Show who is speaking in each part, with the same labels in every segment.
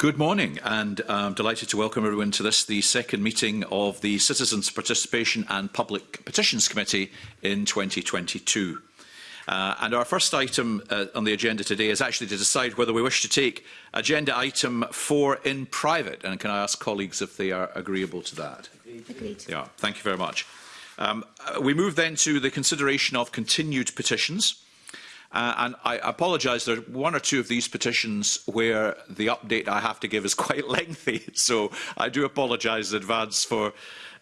Speaker 1: Good morning, and I'm um, delighted to welcome everyone to this, the second meeting of the Citizens Participation and Public Petitions Committee in 2022. Uh, and our first item uh, on the agenda today is actually to decide whether we wish to take agenda item four in private. And can I ask colleagues if they are agreeable to that?
Speaker 2: Agreed.
Speaker 1: Yeah, thank you very much. Um, uh, we move then to the consideration of continued petitions. Uh, and I apologise, there are one or two of these petitions where the update I have to give is quite lengthy, so I do apologise in advance for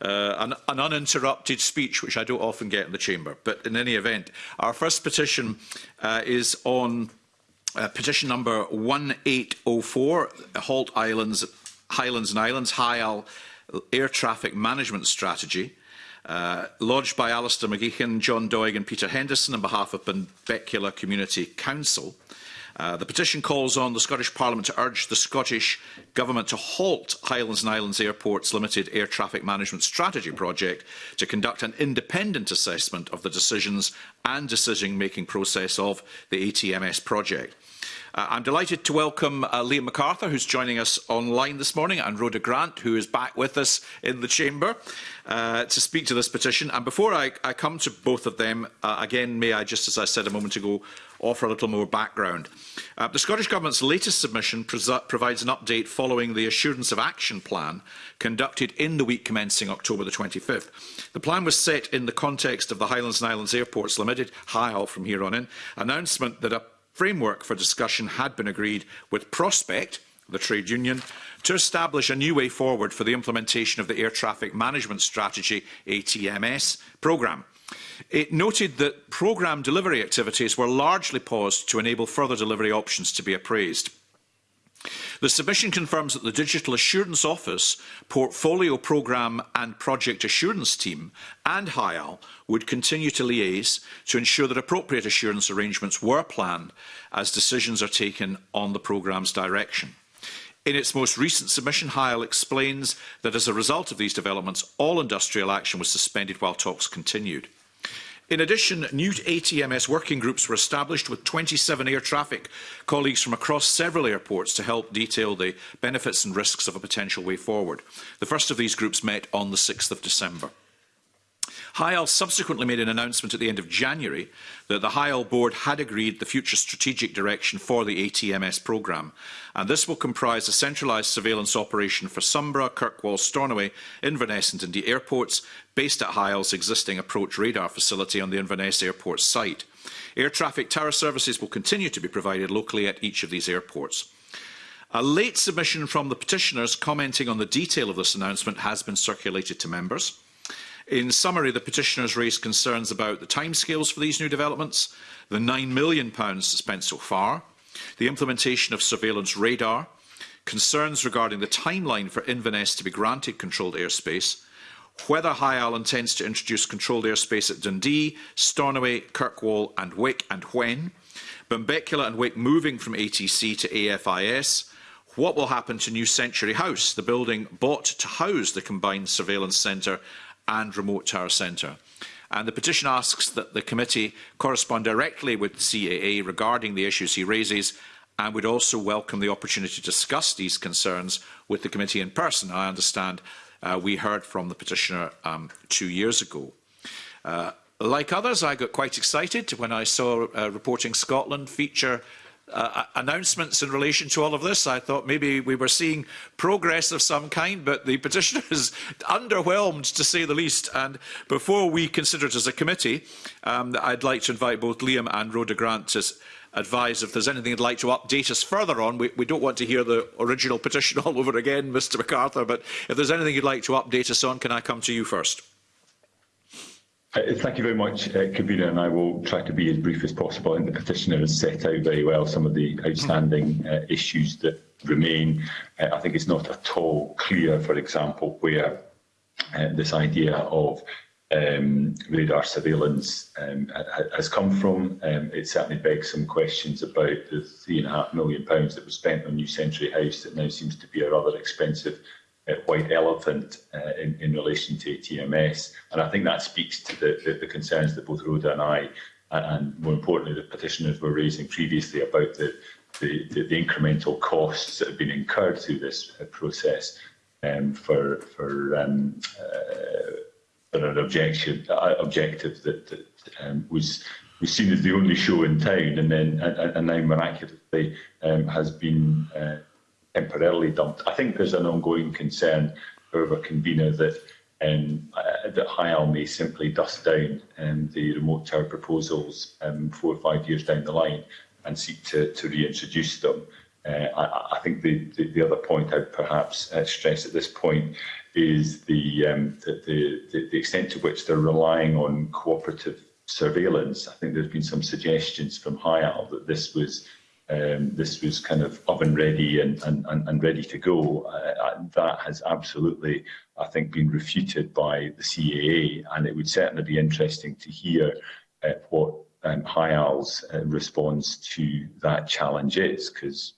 Speaker 1: uh, an, an uninterrupted speech, which I don't often get in the Chamber. But in any event, our first petition uh, is on uh, petition number 1804, Halt Islands, Highlands and Islands, HIAL Air Traffic Management Strategy. Uh, lodged by Alistair McGeechan, John Doig and Peter Henderson on behalf of Benbecula Community Council. Uh, the petition calls on the Scottish Parliament to urge the Scottish Government to halt Highlands and Islands Airport's limited air traffic management strategy project to conduct an independent assessment of the decisions and decision-making process of the ATMS project. Uh, I'm delighted to welcome uh, Liam MacArthur, who's joining us online this morning, and Rhoda Grant, who is back with us in the chamber uh, to speak to this petition. And before I, I come to both of them, uh, again, may I, just as I said a moment ago, offer a little more background. Uh, the Scottish Government's latest submission provides an update following the Assurance of Action Plan conducted in the week commencing October the 25th. The plan was set in the context of the Highlands and Islands Airports Limited, HIAL from here on in, announcement that a framework for discussion had been agreed with Prospect, the trade union, to establish a new way forward for the implementation of the Air Traffic Management Strategy ATMS programme. It noted that programme delivery activities were largely paused to enable further delivery options to be appraised. The submission confirms that the Digital Assurance Office, Portfolio Programme and Project Assurance Team and HIAL would continue to liaise to ensure that appropriate assurance arrangements were planned as decisions are taken on the programme's direction. In its most recent submission, Heil explains that as a result of these developments, all industrial action was suspended while talks continued. In addition, new ATMS working groups were established with 27 air traffic colleagues from across several airports to help detail the benefits and risks of a potential way forward. The first of these groups met on the 6th of December. Hyal subsequently made an announcement at the end of January that the Hyal board had agreed the future strategic direction for the ATMS programme, and this will comprise a centralised surveillance operation for Sumbra, Kirkwall, Stornoway, Inverness and Dundee airports, based at Hyal's existing approach radar facility on the Inverness airport site. Air traffic tower services will continue to be provided locally at each of these airports. A late submission from the petitioners commenting on the detail of this announcement has been circulated to members. In summary, the petitioners raised concerns about the timescales for these new developments, the £9 million spent so far, the implementation of surveillance radar, concerns regarding the timeline for Inverness to be granted controlled airspace, whether High Isle intends to introduce controlled airspace at Dundee, Stornoway, Kirkwall and Wick and when, Benbecula and Wick moving from ATC to AFIS, what will happen to New Century House, the building bought to house the combined surveillance centre and remote tower centre. And the petition asks that the committee correspond directly with CAA regarding the issues he raises and would also welcome the opportunity to discuss these concerns with the committee in person. I understand uh, we heard from the petitioner um, two years ago. Uh, like others, I got quite excited when I saw uh, Reporting Scotland feature uh, announcements in relation to all of this. I thought maybe we were seeing progress of some kind, but the petitioner is underwhelmed, to say the least. And before we consider it as a committee, um, I'd like to invite both Liam and Rhoda Grant to advise if there's anything you'd like to update us further on. We, we don't want to hear the original petition all over again, Mr MacArthur, but if there's anything you'd like to update us on, can I come to you first?
Speaker 3: Uh, thank you very much, uh, Convener, and I will try to be as brief as possible. And the petitioner has set out very well some of the outstanding uh, issues that remain. Uh, I think it's not at all clear, for example, where uh, this idea of um, radar surveillance um, has come from. Um, it certainly begs some questions about the £3.5 and million pounds that was spent on New Century House that now seems to be a rather expensive white elephant uh, in, in relation to TMS. And I think that speaks to the, the, the concerns that both Rhoda and I, and more importantly, the petitioners were raising previously about the, the, the, the incremental costs that have been incurred through this uh, process um, for, for, um, uh, for an objection, uh, objective that, that um, was was seen as the only show in town, and then and, and now miraculously um, has been uh, temporarily dumped. I think there's an ongoing concern, over convener that um, uh, that HIAL may simply dust down um, the remote tower proposals um, four or five years down the line and seek to, to reintroduce them. Uh, I, I, think the, the, the, other point I'd perhaps uh, stress at this point is the, um, the, the, the extent to which they're relying on cooperative surveillance. I think there's been some suggestions from HIAL that this was um, this was kind of oven ready and, and, and, ready to go. Uh, that has absolutely, I think, been refuted by the CAA, and it would certainly be interesting to hear uh, what um, Hayal's uh, response to that challenge is, because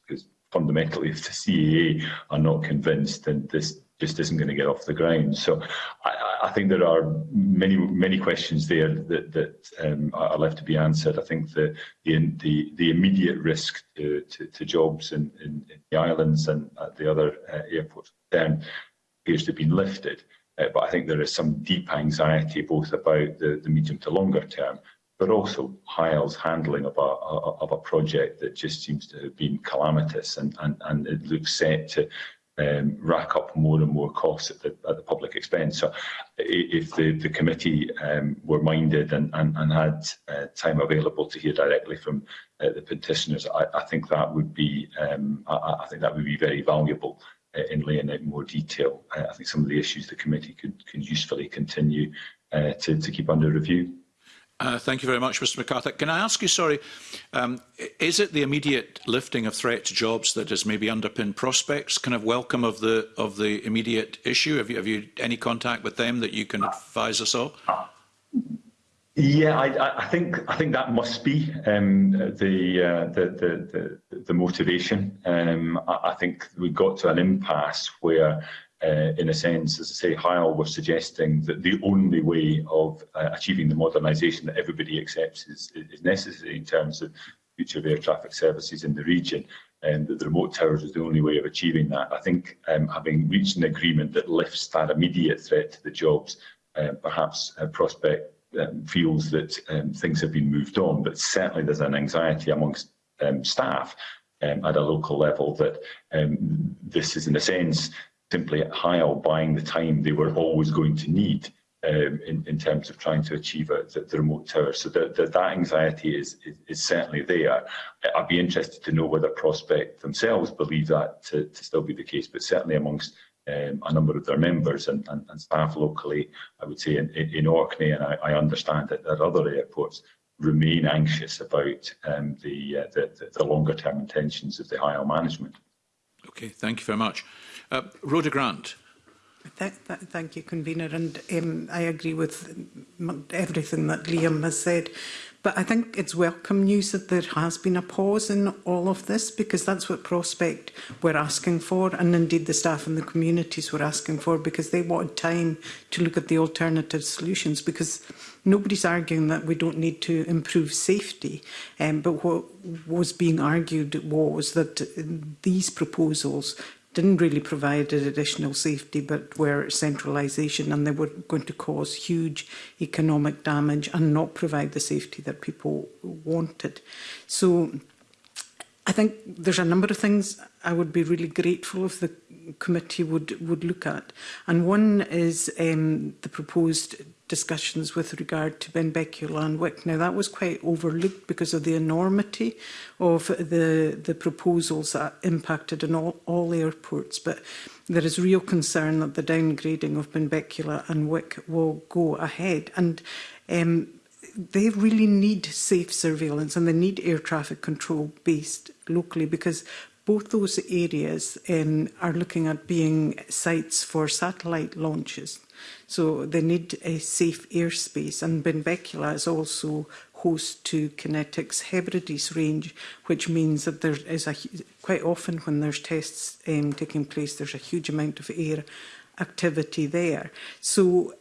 Speaker 3: fundamentally, if the CAA are not convinced, then this just isn't going to get off the ground. So I, I think there are many many questions there that, that um, are left to be answered. I think the the the, the immediate risk to, to, to jobs in, in, in, the islands and at the other uh, airports then appears to have been lifted. Uh, but I think there is some deep anxiety both about the, the medium to longer term but also Hyle's handling of a, of a project that just seems to have been calamitous and, and, and it looks set to um, rack up more and more costs at the, at the public expense. So if the, the committee um, were minded and, and, and had uh, time available to hear directly from uh, the petitioners, I, I think that would be um, I, I think that would be very valuable uh, in laying out more detail. Uh, I think some of the issues the committee could, could usefully continue uh, to, to keep under review.
Speaker 1: Uh, thank you very much, Mr McCarthy. Can I ask you, sorry, um, is it the immediate lifting of threat to jobs that has maybe underpinned prospects kind of welcome of the of the immediate issue? Have you, have you any contact with them that you can advise us on?
Speaker 3: Yeah, I, I think I think that must be um, the, uh, the, the the the motivation. Um, I, I think we got to an impasse where uh, in a sense, as I say, Heil was suggesting that the only way of uh, achieving the modernisation that everybody accepts is, is necessary in terms of future air traffic services in the region and that the remote towers is the only way of achieving that. I think um, having reached an agreement that lifts that immediate threat to the jobs, uh, perhaps uh, Prospect um, feels that um, things have been moved on, but certainly there's an anxiety amongst um, staff um, at a local level that um, this is, in a sense, simply higher buying the time they were always going to need um, in, in terms of trying to achieve a, the, the remote tower. So the, the, that anxiety is, is, is certainly there. I'd be interested to know whether Prospect themselves believe that to, to still be the case, but certainly amongst um, a number of their members and, and, and staff locally, I would say in, in Orkney, and I, I understand that there are other airports remain anxious about um, the, uh, the, the, longer term intentions of the higher management.
Speaker 1: Okay, thank you very much. Uh, Rhoda Grant.
Speaker 2: Th th thank you, Convener, and um, I agree with everything that Liam has said. But I think it's welcome news that there has been a pause in all of this because that's what Prospect were asking for and indeed the staff and the communities were asking for because they wanted time to look at the alternative solutions because nobody's arguing that we don't need to improve safety. Um, but what was being argued was that um, these proposals didn't really provide an additional safety but were centralisation and they were going to cause huge economic damage and not provide the safety that people wanted. So I think there's a number of things I would be really grateful if the committee would, would look at. And one is um, the proposed discussions with regard to Benbecula and Wick. Now that was quite overlooked because of the enormity of the, the proposals that impacted on all, all airports. But there is real concern that the downgrading of Benbecula and Wick will go ahead. And um, they really need safe surveillance and they need air traffic control based locally because both those areas um, are looking at being sites for satellite launches So they need a safe airspace and Benbecula is also host to Kinetics Hebrides range, which means that there is a, quite often when there's tests um, taking place, there's a huge amount of air activity there. So,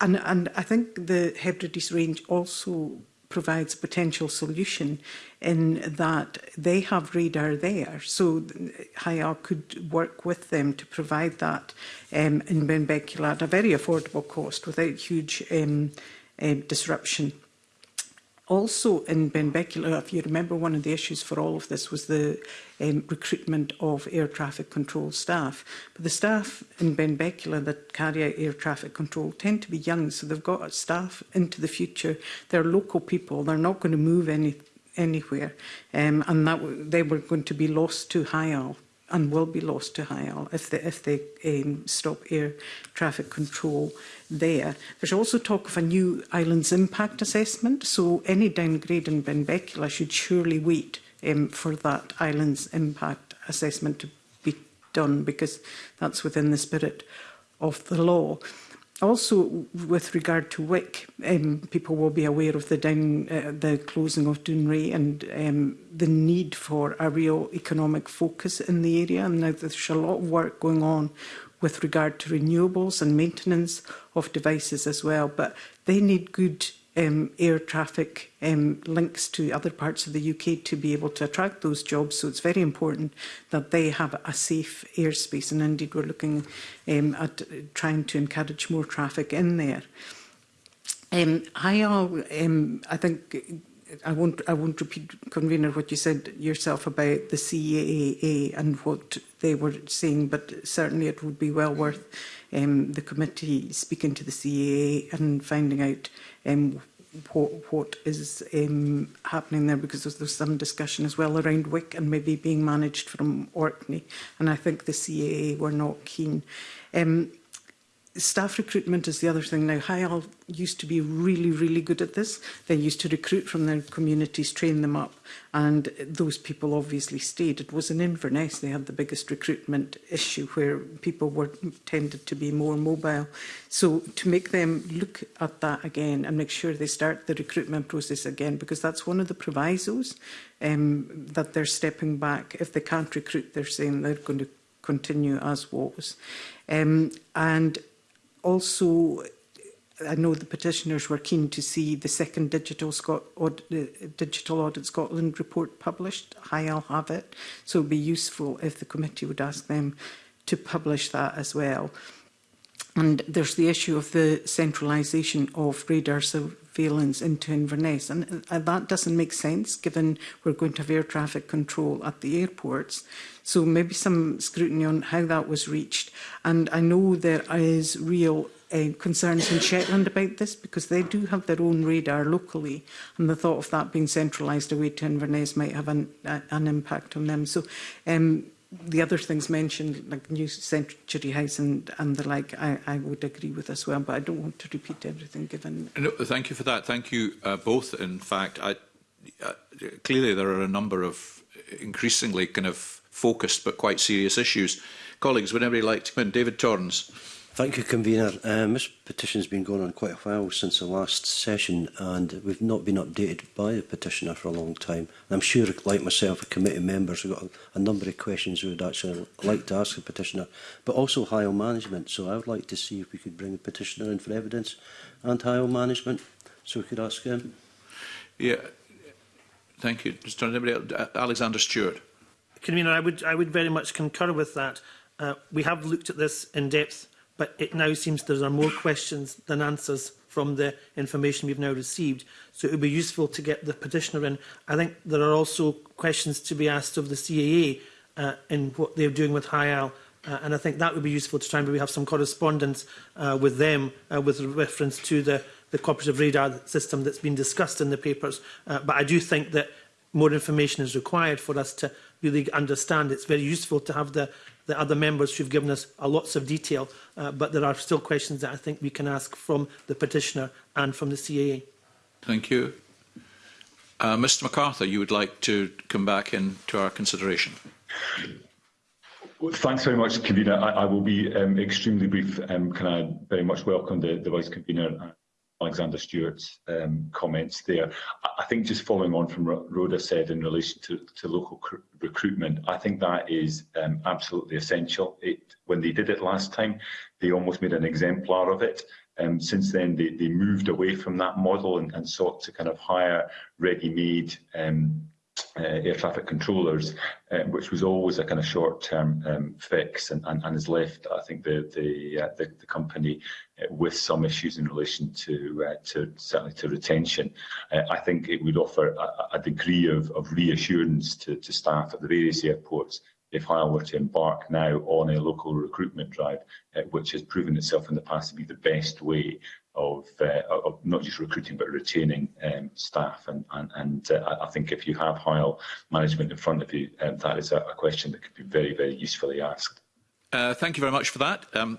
Speaker 2: and, and I think the Hebrides range also provides potential solution in that they have radar there. So HIA could work with them to provide that um, in Benbecula at a very affordable cost without huge um, uh, disruption. Also in Benbecula, if you remember, one of the issues for all of this was the um, recruitment of air traffic control staff. But the staff in Benbecula that carry out air traffic control tend to be young, so they've got staff into the future. They're local people. They're not going to move any, anywhere. Um, and that they were going to be lost to high and will be lost to Hyal if they, if they um, stop air traffic control there. There's also talk of a new islands impact assessment, so any downgrade in Benbecula should surely wait um, for that islands impact assessment to be done because that's within the spirit of the law. Also, with regard to WIC, um, people will be aware of the down, uh, the closing of Dunray and um, the need for a real economic focus in the area. And now there's a lot of work going on with regard to renewables and maintenance of devices as well, but they need good um, air traffic um, links to other parts of the UK to be able to attract those jobs. So it's very important that they have a safe airspace. And indeed, we're looking um, at trying to encourage more traffic in there. Um, I, um, I think I won't I won't repeat convener what you said yourself about the CAA and what they were saying, but certainly it would be well worth um, the committee speaking to the CAA and finding out um, what, what is um, happening there because there's, there's some discussion as well around WIC and maybe being managed from Orkney and I think the CAA were not keen. Um, staff recruitment is the other thing. Now, Hyal used to be really, really good at this. They used to recruit from their communities, train them up, and those people obviously stayed. It was in Inverness they had the biggest recruitment issue where people were tended to be more mobile. So to make them look at that again and make sure they start the recruitment process again, because that's one of the provisos um, that they're stepping back. If they can't recruit, they're saying they're going to continue as was. Um, and also, I know the petitioners were keen to see the second Digital, Scot Aud uh, Digital Audit Scotland report published. I'll have it. So it be useful if the committee would ask them to publish that as well. And there's the issue of the centralization of radar surveillance into Inverness. And uh, that doesn't make sense given we're going to have air traffic control at the airports. So maybe some scrutiny on how that was reached. And I know there is real uh, concerns in Shetland about this because they do have their own radar locally and the thought of that being centralised away to Inverness might have an, a, an impact on them. So um, the other things mentioned, like New Century House and, and the like, I, I would agree with as well, but I don't want to repeat everything given.
Speaker 1: No, thank you for that. Thank you uh, both. In fact, I, uh, clearly there are a number of increasingly kind of focused but quite serious issues. Colleagues, whenever anybody like to come in? David Torrens.
Speaker 4: Thank you, Convener. Um, uh, this petition's been going on quite a while since the last session and we've not been updated by the petitioner for a long time. And I'm sure, like myself, a committee members have got a, a number of questions we would actually like to ask the petitioner, but also high management. So I would like to see if we could bring the petitioner in for evidence and high management, so we could ask him.
Speaker 1: Yeah, thank you. Just anybody else? Alexander Stewart.
Speaker 5: Convener, I would, I would very much concur with that. Uh, we have looked at this in depth, but it now seems there are more questions than answers from the information we've now received. So it would be useful to get the petitioner in. I think there are also questions to be asked of the CAA uh, in what they're doing with HIAL. Uh, and I think that would be useful to try and maybe have some correspondence uh, with them uh, with reference to the, the cooperative radar system that's been discussed in the papers. Uh, but I do think that more information is required for us to really understand. It's very useful to have the, the other members who've given us a uh, lots of detail, uh, but there are still questions that I think we can ask from the petitioner and from the CAA.
Speaker 1: Thank you. Uh, Mr MacArthur, you would like to come back into our consideration.
Speaker 3: thanks very much, Convener. I, I will be um, extremely brief. Um, can I very much welcome the, the Vice Convener uh, Alexander Stewart's um, comments there. I, think just following on from what Rhoda said in relation to, to local recruitment, I think that is um, absolutely essential. It, when they did it last time, they almost made an exemplar of it. Um, since then, they, they moved away from that model and, and sought to kind of hire ready-made um, uh, air traffic controllers, uh, which was always a kind of short-term um, fix and, and, and has left, I think, the the, uh, the, the company uh, with some issues in relation to uh, to certainly to retention. Uh, I think it would offer a, a degree of, of reassurance to, to staff at the various airports if Hyle were to embark now on a local recruitment drive, uh, which has proven itself in the past to be the best way of, uh, of not just recruiting but retaining um, staff. And, and, and uh, I think if you have high management in front of you, um, that is a, a question that could be very, very usefully asked.
Speaker 1: Uh, thank you very much for that. Um,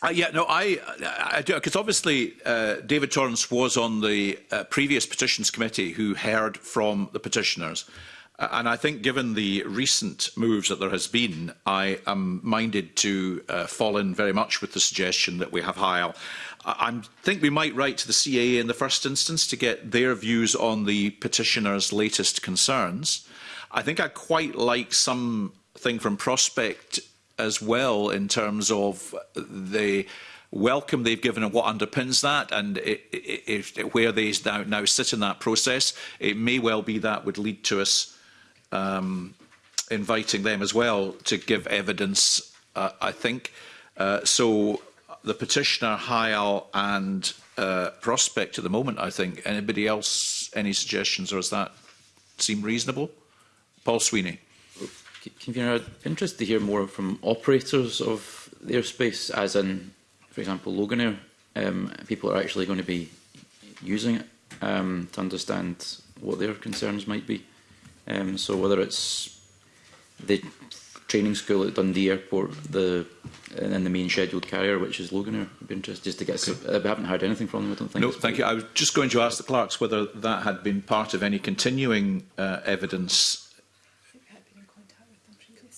Speaker 1: Uh, yeah, no, I, I do, because obviously uh, David Torrance was on the uh, previous petitions committee who heard from the petitioners. Uh, and I think given the recent moves that there has been, I am minded to uh, fall in very much with the suggestion that we have Heil. I, I think we might write to the CAA in the first instance to get their views on the petitioners' latest concerns. I think I quite like something from Prospect as well in terms of the welcome they've given and what underpins that and if, it, where they now, now sit in that process. It may well be that would lead to us um, inviting them as well to give evidence, uh, I think. Uh, so the petitioner, Hyal and uh, Prospect at the moment, I think. Anybody else, any suggestions or is that seem reasonable? Paul Sweeney.
Speaker 6: Convener, I'd be interested to hear more from operators of the airspace, as in, for example, Loganair. Um, people are actually going to be using it um, to understand what their concerns might be. Um, so whether it's the training school at Dundee Airport, the and then the main scheduled carrier, which is Loganair. I'd be interested just to get. Okay. We haven't heard anything from them. I don't think.
Speaker 1: No, thank you. I was just going to ask the clerks whether that had been part of any continuing uh, evidence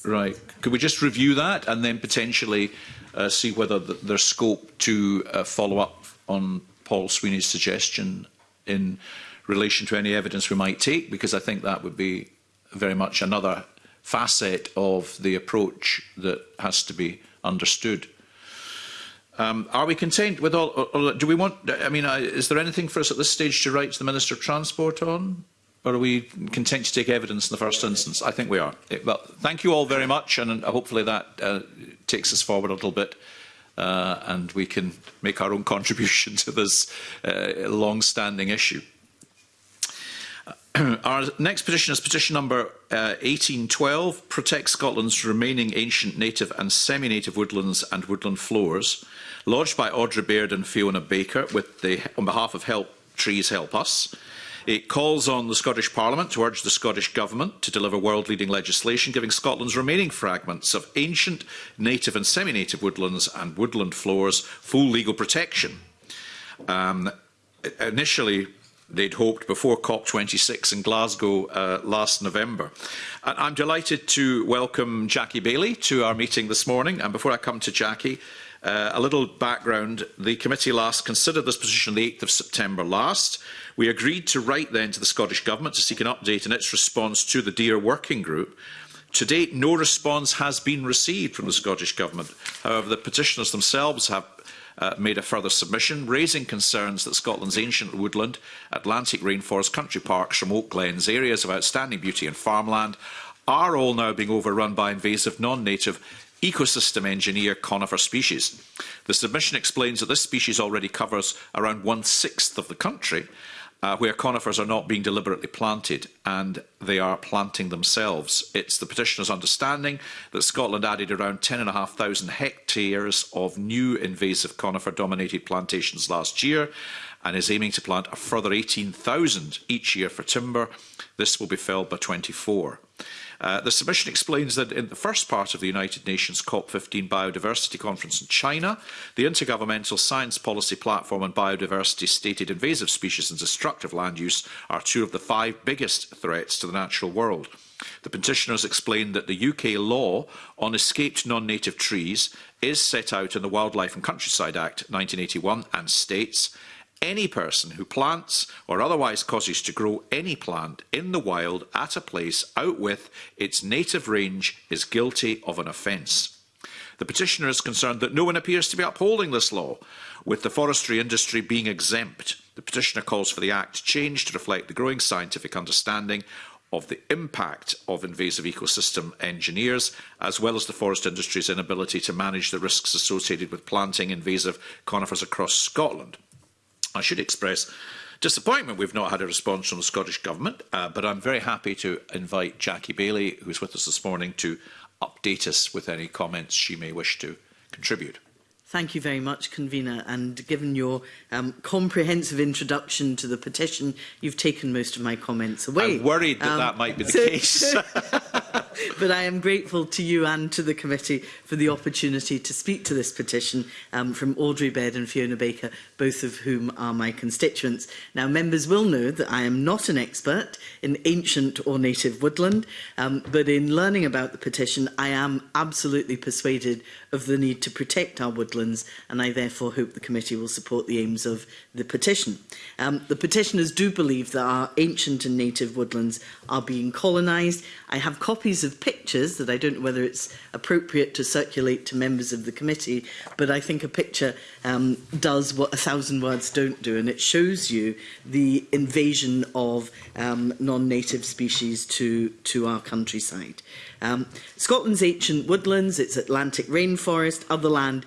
Speaker 1: Right. Could we just review that and then potentially uh, see whether th there's scope to uh, follow up on Paul Sweeney's suggestion in relation to any evidence we might take? Because I think that would be very much another facet of the approach that has to be understood. Um, are we content with all, or, uh, or uh, do we want, I mean, I, uh, is there anything for us at this stage to write to the Minister of Transport on? Are we content to take evidence in the first instance? I think we are. It, eh, well, thank you all very much, and uh, hopefully that uh, takes us forward a little bit, uh, and we can make our own contribution to this uh, long-standing issue. Our next petition is petition number uh, 1812, Protect Scotland's remaining ancient native and semi-native woodlands and woodland floors, lodged by Audrey Baird and Fiona Baker with the, on behalf of Help Trees Help Us. It calls on the Scottish Parliament to urge the Scottish Government to deliver world-leading legislation giving Scotland's remaining fragments of ancient, native and semi-native woodlands and woodland floors full legal protection. Um, initially, they'd hoped before COP26 in Glasgow uh, last November. And I'm delighted to welcome Jackie Bailey to our meeting this morning. And before I come to Jackie, Uh, a little background, the committee last considered this position on the 8th of September last. We agreed to write then to the Scottish Government to seek an update on its response to the Deer working group. To date, no response has been received from the Scottish Government. However, the petitioners themselves have uh, made a further submission, raising concerns that Scotland's ancient woodland, Atlantic rainforest, country parks, from Oak glens, areas of outstanding beauty and farmland are all now being overrun by invasive non-native ecosystem engineer conifer species. The submission explains that this species already covers around one-sixth of the country, uh, where conifers are not being deliberately planted and they are planting themselves. It's the petitioner's understanding that Scotland added around 10,500 hectares of new invasive conifer dominated plantations last year and is aiming to plant a further 18,000 each year for timber. This will be felled by 24. Uh, the submission explains that in the first part of the United Nations COP15 Biodiversity Conference in China, the Intergovernmental Science Policy Platform on Biodiversity stated invasive species and destructive land use are two of the five biggest threats to the natural world. The petitioners explained that the UK law on escaped non-native trees is set out in the Wildlife and Countryside Act 1981 and states Any person who plants or otherwise causes to grow any plant in the wild at a place out with its native range is guilty of an offence. The petitioner is concerned that no one appears to be upholding this law, with the forestry industry being exempt. The petitioner calls for the Act changed to reflect the growing scientific understanding of the impact of invasive ecosystem engineers, as well as the forest industry's inability to manage the risks associated with planting invasive conifers across Scotland. I should express disappointment we've not had a response from the Scottish Government, uh, but I'm very happy to invite Jackie Bailey, who's with us this morning, to update us with any comments she may wish to contribute.
Speaker 7: Thank you very much, Convener. And given your um, comprehensive introduction to the petition, you've taken most of my comments away.
Speaker 1: I'm worried that
Speaker 7: um,
Speaker 1: that might be the um,
Speaker 7: so,
Speaker 1: case.
Speaker 7: but I am grateful to you and to the committee for the opportunity to speak to this petition um, from Audrey Baird and Fiona Baker, both of whom are my constituents. Now, members will know that I am not an expert in ancient or native woodland, um, but in learning about the petition, I am absolutely persuaded of the need to protect our woodlands, and I therefore hope the committee will support the aims of the petition. Um, the petitioners do believe that our ancient and native woodlands are being colonised. I have copies of of pictures that I don't know whether it's appropriate to circulate to members of the committee, but I think a picture um, does what a thousand words don't do, and it shows you the invasion of um, non-native species to, to our countryside. Um, Scotland's ancient woodlands, its Atlantic rainforest, other land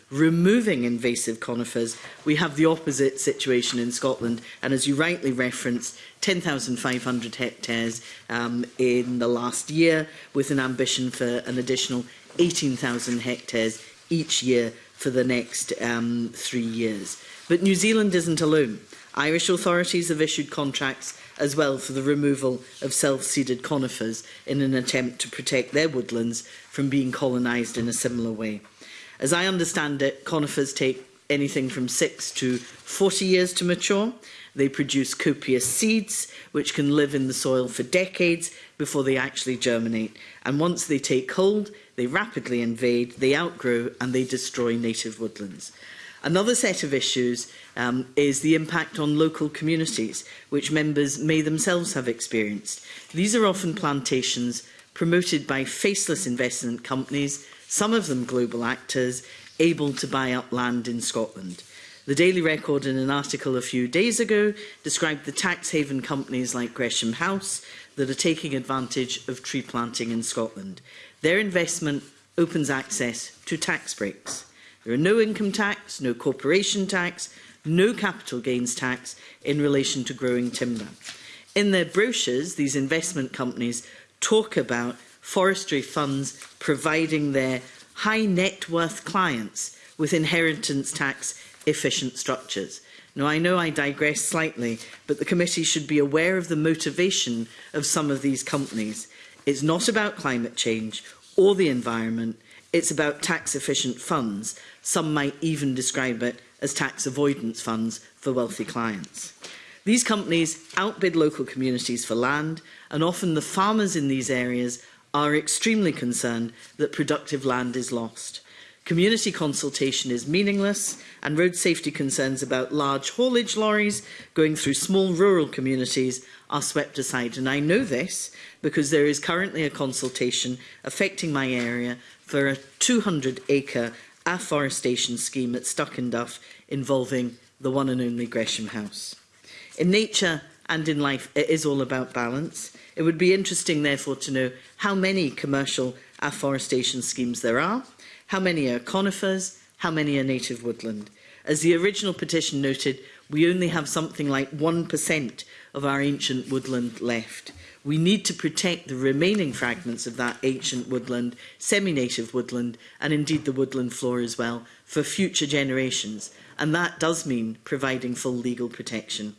Speaker 7: removing invasive conifers, we have the opposite situation in Scotland. And as you rightly referenced, 10,500 hectares um, in the last year, with an ambition for an additional 18,000 hectares each year for the next um, three years. But New Zealand isn't alone. Irish authorities have issued contracts as well for the removal of self-seeded conifers in an attempt to protect their woodlands from being colonised in a similar way. As I understand it, conifers take anything from 6 to 40 years to mature. They produce copious seeds, which can live in the soil for decades before they actually germinate. And once they take hold, they rapidly invade, they outgrow and they destroy native woodlands. Another set of issues um, is the impact on local communities, which members may themselves have experienced. These are often plantations promoted by faceless investment companies, some of them global actors, able to buy up land in Scotland. The Daily Record in an article a few days ago described the tax haven companies like Gresham House that are taking advantage of tree planting in Scotland. Their investment opens access to tax breaks. There are no income tax, no corporation tax, no capital gains tax in relation to growing timber. In their brochures, these investment companies talk about forestry funds providing their high net worth clients with inheritance tax efficient structures. Now, I know I digress slightly, but the committee should be aware of the motivation of some of these companies. It's not about climate change or the environment. It's about tax efficient funds. Some might even describe it as tax avoidance funds for wealthy clients. These companies outbid local communities for land, and often the farmers in these areas are extremely concerned that productive land is lost. Community consultation is meaningless, and road safety concerns about large haulage lorries going through small rural communities are swept aside. And I know this because there is currently a consultation affecting my area for a 200-acre afforestation scheme at Stuckenduff involving the one and only Gresham House. In nature and in life, it is all about balance. It would be interesting, therefore, to know how many commercial afforestation schemes there are, how many are conifers, how many are native woodland. As the original petition noted, we only have something like 1% of our ancient woodland left. We need to protect the remaining fragments of that ancient woodland, semi-native woodland, and indeed the woodland floor as well, for future generations. And that does mean providing full legal protection.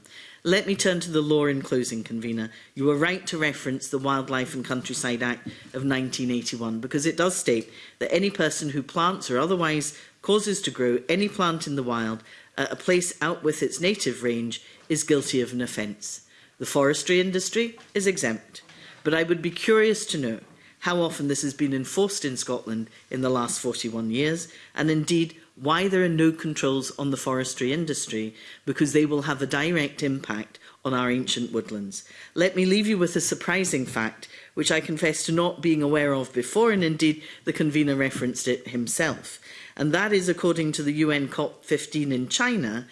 Speaker 7: Let me turn to the law in closing, convener. You were right to reference the Wildlife and Countryside Act of 1981 because it does state that any person who plants or otherwise causes to grow any plant in the wild at a place out with its native range is guilty of an offence. The forestry industry is exempt, but I would be curious to know how often this has been enforced in Scotland in the last 41 years, and indeed why there are no controls on the forestry industry, because they will have a direct impact on our ancient woodlands. Let me leave you with a surprising fact, which I confess to not being aware of before, and indeed the convener referenced it himself. And that is, according to the UN COP15 in China,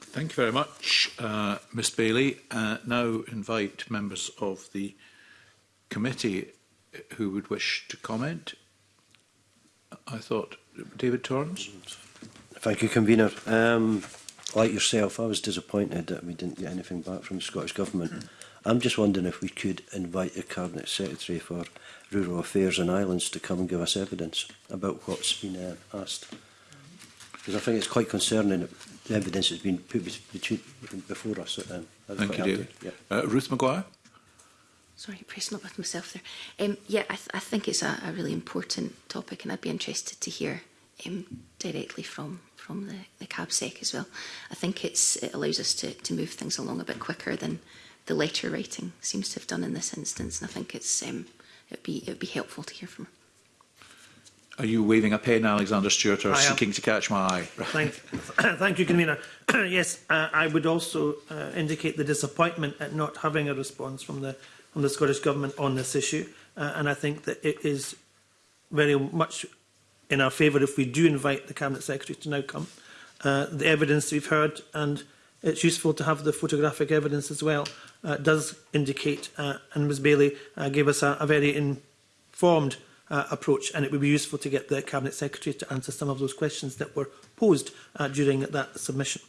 Speaker 7: Thank you very much,
Speaker 1: uh, Ms Bailey. Uh, now invite members of the committee uh, who would wish to comment. I thought David Torrance.
Speaker 4: Thank you, convener. Um, like yourself, I was disappointed that we didn't get anything back from the Scottish Government. I'm just wondering if we could invite the Cabinet Secretary for Rural Affairs and Islands to come and give us evidence about what's been uh, asked. Because I think it's quite concerning that the evidence has been put between, before us. Um,
Speaker 1: Thank you, David. Yeah. Uh, Ruth Maguire?
Speaker 8: Sorry, I pressed my button myself there. Um, yeah, I, th I think it's a, a really important topic and I'd be interested to hear um, directly from from the, the cab sec as well. I think it's it allows us to, to move things along a bit quicker than the letter writing seems to have done in this instance. And I think it's um, it'd be it'd be helpful to hear from her.
Speaker 1: Are you waving a pen, Alexander Stewart, or seeking to catch my eye?
Speaker 5: Thank, thank you, Convener. yes, uh, I would also uh, indicate the disappointment at not having a response from the on the Scottish Government on this issue. Uh, and I think that it is very much in our favour if we do invite the Cabinet Secretary to now come. Uh, the evidence we've heard, and it's useful to have the photographic evidence as well, uh, does indicate, uh, and Ms Bailey uh, gave us a, a very informed uh, approach, and it would be useful to get the Cabinet Secretary to answer some of those questions that were posed uh, during that submission.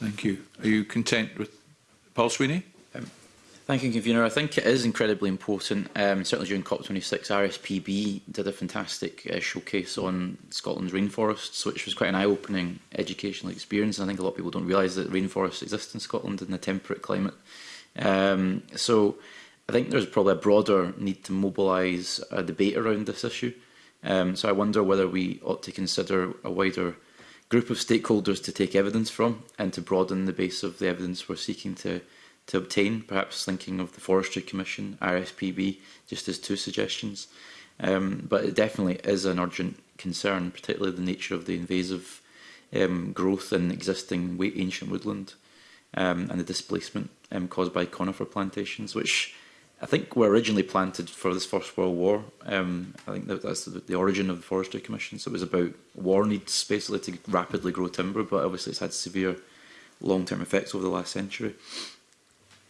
Speaker 1: Thank you. Are you content with Paul Sweeney?
Speaker 6: Thank you, Convener. I think it is incredibly important. Um, certainly during COP26, RSPB did a fantastic uh, showcase on Scotland's rainforests, which was quite an eye-opening educational experience. I think a lot of people don't realise that rainforests exist in Scotland in a temperate climate. Um, so I think there's probably a broader need to mobilise a debate around this issue. Um, so I wonder whether we ought to consider a wider group of stakeholders to take evidence from and to broaden the base of the evidence we're seeking to to obtain, perhaps thinking of the Forestry Commission, RSPB, just as two suggestions. Um, but it definitely is an urgent concern, particularly the nature of the invasive um, growth in existing ancient woodland um, and the displacement um, caused by conifer plantations, which I think were originally planted for this First World War. Um, I think that that's the, the origin of the Forestry Commission. So it was about war needs basically to rapidly grow timber, but obviously it's had severe long-term effects over the last century.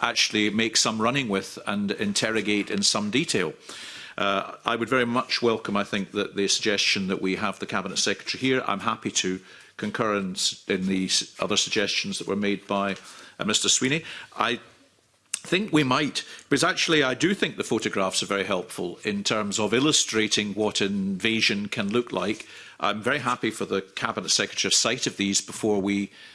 Speaker 1: actually make some running with and interrogate in some detail. Uh, I would very much welcome, I think, that the suggestion that we have the Cabinet Secretary here. I'm happy to concur in, in the other suggestions that were made by uh, Mr Sweeney. I think we might, because actually I do think the photographs are very helpful in terms of illustrating what invasion can look like. I'm very happy for the Cabinet Secretary of sight of these before we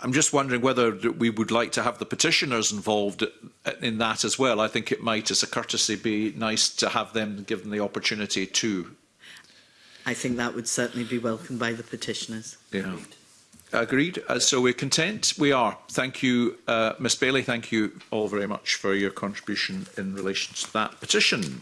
Speaker 1: I'm just wondering whether we would like to have the petitioners involved in that as well. I think it might, as a courtesy, be nice to have them given the opportunity to
Speaker 7: I think that would certainly be welcomed by the petitioners.
Speaker 1: Yeah. Agreed. Uh, so we're content. We are. Thank you, uh, Ms Bailey. Thank you all very much for your contribution in relation to that petition.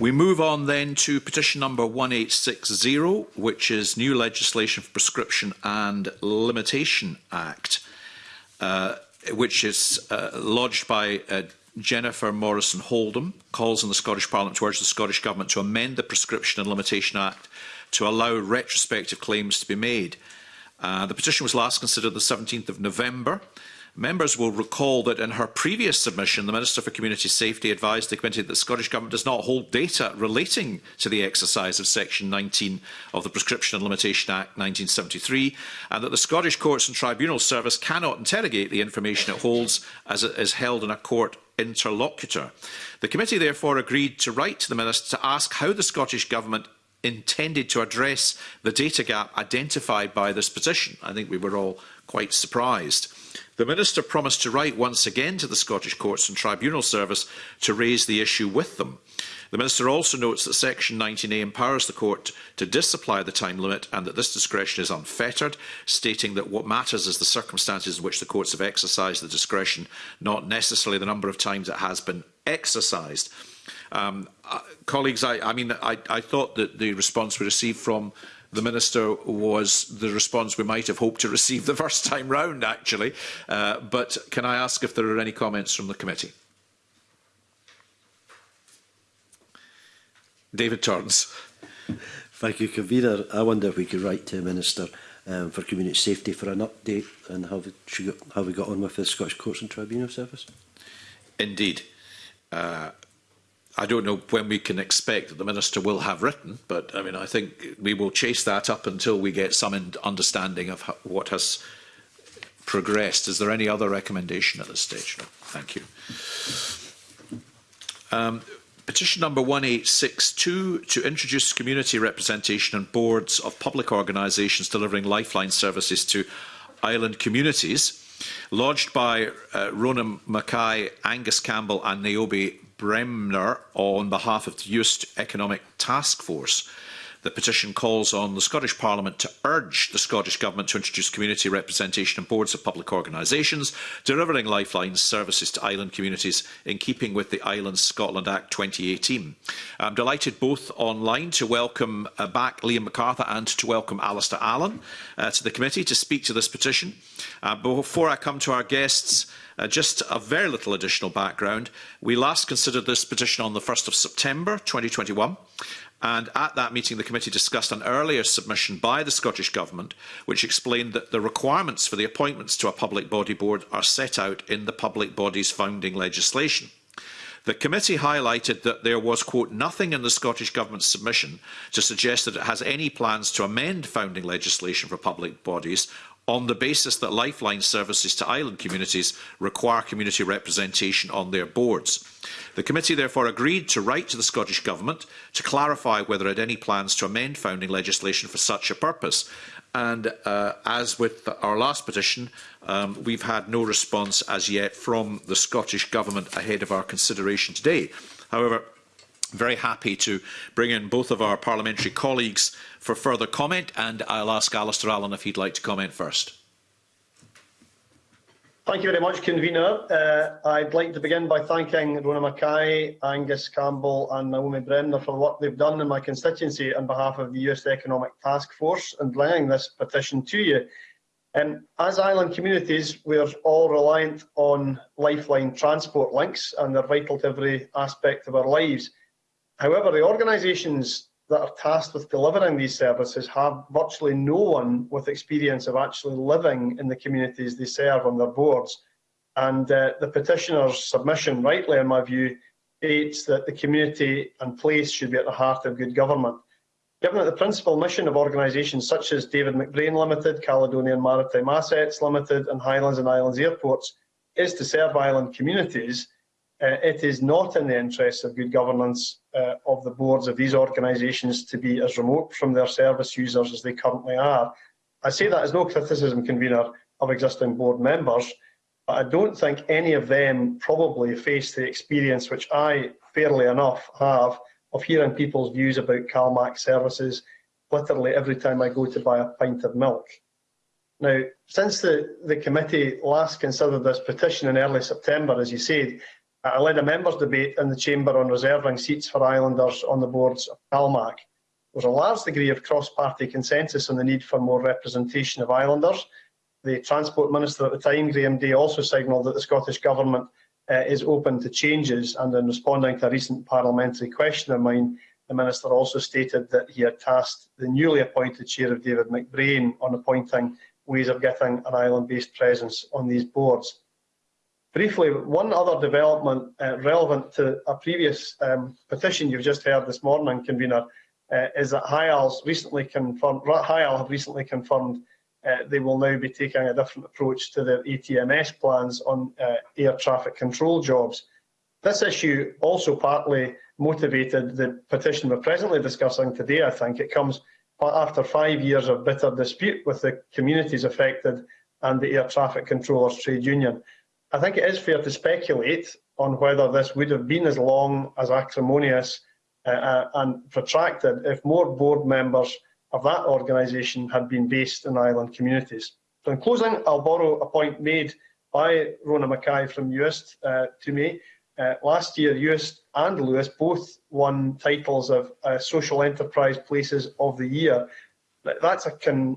Speaker 1: We move on then to petition number 1860, which is new legislation for Prescription and Limitation Act, uh, which is uh, lodged by uh, Jennifer Morrison Holdham calls on the Scottish Parliament to urge the Scottish Government to amend the Prescription and Limitation Act to allow retrospective claims to be made. Uh, the petition was last considered the 17th of November. Members will recall that in her previous submission, the Minister for Community Safety advised the committee that the Scottish Government does not hold data relating to the exercise of Section 19 of the Prescription and Limitation Act 1973, and that the Scottish Courts and Tribunal Service cannot interrogate the information it holds as it is held in a court interlocutor. The committee therefore agreed to write to the Minister to ask how the Scottish Government intended to address the data gap identified by this petition. I think we were all quite surprised. The Minister promised to write once again to the Scottish Courts and Tribunal Service to raise the issue with them. The Minister also notes that Section 19A empowers the Court to disapply the time limit and that this discretion is unfettered, stating that what matters is the circumstances in which the courts have exercised the discretion, not necessarily the number of times it has been exercised. Um, uh, colleagues, I, I mean, I, I thought that the response we received from the Minister was the response we might have hoped to receive the first time round, actually. Uh, but can I ask if there are any comments from the committee? David Torrance.
Speaker 4: Thank you, Convener. I wonder if we could write to the Minister um, for Community Safety for an update on how we, how we got on with the Scottish Courts and Tribunal Service.
Speaker 1: Indeed. Uh, I don't know when we can expect that the minister will have written, but I mean, I think we will chase that up until we get some understanding of what has progressed. Is there any other recommendation at this stage? No. Thank you. Um, petition number 1862 to introduce community representation and boards of public organisations delivering lifeline services to island communities, lodged by uh, Rona Mackay, Angus Campbell and Naomi Bremner on behalf of the Just Economic Task Force. The petition calls on the Scottish Parliament to urge the Scottish Government to introduce community representation on boards of public organisations, delivering lifeline services to island communities in keeping with the Islands Scotland Act 2018. I'm delighted both online to welcome uh, back Liam MacArthur and to welcome Alistair Allen uh, to the committee to speak to this petition. Uh, before I come to our guests, Uh, just a very little additional background. We last considered this petition on the 1st of September 2021. And at that meeting, the committee discussed an earlier submission by the Scottish Government, which explained that the requirements for the appointments to a public body board are set out in the public body's founding legislation. The committee highlighted that there was, quote, nothing in the Scottish Government's submission to suggest that it has any plans to amend founding legislation for public bodies on the basis that lifeline services to island communities require community representation on their boards. The committee therefore agreed to write to the Scottish Government to clarify whether it had any plans to amend founding legislation for such a purpose. And uh, as with our last petition, um, we've had no response as yet from the Scottish Government ahead of our consideration today. However, very happy to bring in both of our parliamentary colleagues for further comment, and I'll ask Alistair Allen if he'd like to comment first.
Speaker 9: Thank you very much, convener. Uh, I'd like to begin by thanking Rona Mackay, Angus Campbell and Naomi Bremner for what they've done in my constituency on behalf of the US Economic Task Force and laying this petition to you. Um, as island communities, we're all reliant on lifeline transport links and they're vital to every aspect of our lives. However, the organisations that are tasked with delivering these services have virtually no one with experience of actually living in the communities they serve on their boards. And uh, the petitioner's submission, rightly in my view, states that the community and place should be at the heart of good government. Given that the principal mission of organisations such as David McBrain Limited, Caledonian Maritime Assets Limited and Highlands and Islands Airports is to serve island communities, uh, it is not in the interests of good governance uh, of the boards of these organisations to be as remote from their service users as they currently are. I say that as no criticism, convener, of existing board members, but I don't think any of them probably face the experience which I, fairly enough, have of hearing people's views about CalMac services literally every time I go to buy a pint of milk. Now, since the, the committee last considered this petition in early September, as you said, I led a members' debate in the Chamber on reserving seats for islanders on the boards of Calmac. There was a large degree of cross-party consensus on the need for more representation of islanders. The Transport Minister at the time, Graham Day, also signalled that the Scottish Government uh, is open to changes, and in responding to a recent parliamentary question of mine, the Minister also stated that he had tasked the newly appointed Chair of David McBrain on appointing ways of getting an island-based presence on these boards. Briefly, one other development uh, relevant to a previous um, petition you've just heard this morning, convener, uh, is that HIAL's recently confirmed, HIAL have recently confirmed uh, they will now be taking a different approach to their ETMS plans on uh, air traffic control jobs. This issue also partly motivated the petition we're presently discussing today, I think. It comes after five years of bitter dispute with the communities affected and the air traffic controllers trade union. I think it is fair to speculate on whether this would have been as long as acrimonious uh, uh and protracted if more board members of that organisation had been based in island communities. So in closing, I'll borrow a point made by Rona Mackay from UIST uh, to me. Uh, last year, UIST and Lewis both won titles of uh, Social Enterprise Places of the Year. That's a,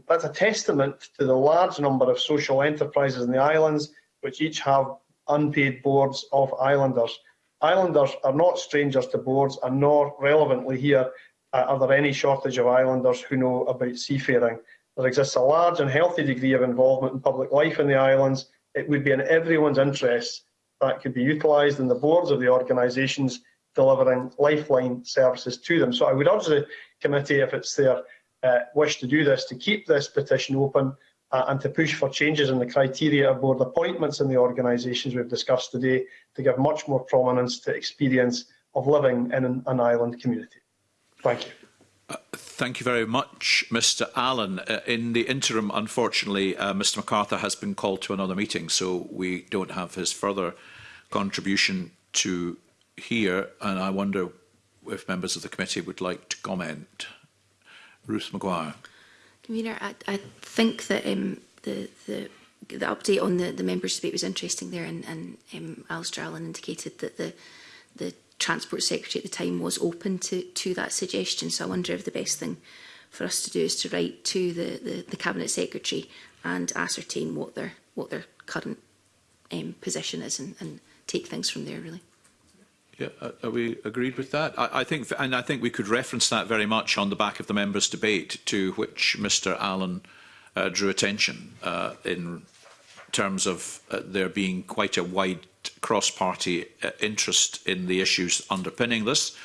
Speaker 9: that's a testament to the large number of social enterprises in the islands which each have unpaid boards of islanders. Islanders are not strangers to boards and nor relevantly here uh, are there any shortage of islanders who know about seafaring. There exists a large and healthy degree of involvement in public life in the islands. It would be in everyone's interest that could be utilised in the boards of the organisations delivering lifeline services to them. So I would urge the committee, if it's their uh, wish to do this, to keep this petition open uh, and to push for changes in the criteria of board appointments in the organisations we've discussed today to give much more prominence to experience of living in an, an island community. Thank you.
Speaker 1: Uh, thank you very much, Mr Allen. Uh, in the interim, unfortunately, uh, Mr MacArthur has been called to another meeting, so we don't have his further contribution to here, and I wonder if members of the committee would like to comment. Ruth McGuire.
Speaker 8: Convener, I, I think that um, the, the the update on the, the members' debate was interesting there, and, and um, Alistair Allen indicated that the the Transport Secretary at the time was open to, to that suggestion. So I wonder if the best thing for us to do is to write to the, the, the Cabinet Secretary and ascertain what their what their current um, position is and, and take things from there, really.
Speaker 1: Yeah, uh, are we agreed with that? I, I think, and I think we could reference that very much on the back of the members' debate to which Mr. Allen uh, drew attention uh, in terms of uh, there being quite a wide cross-party uh, interest in the issues underpinning this.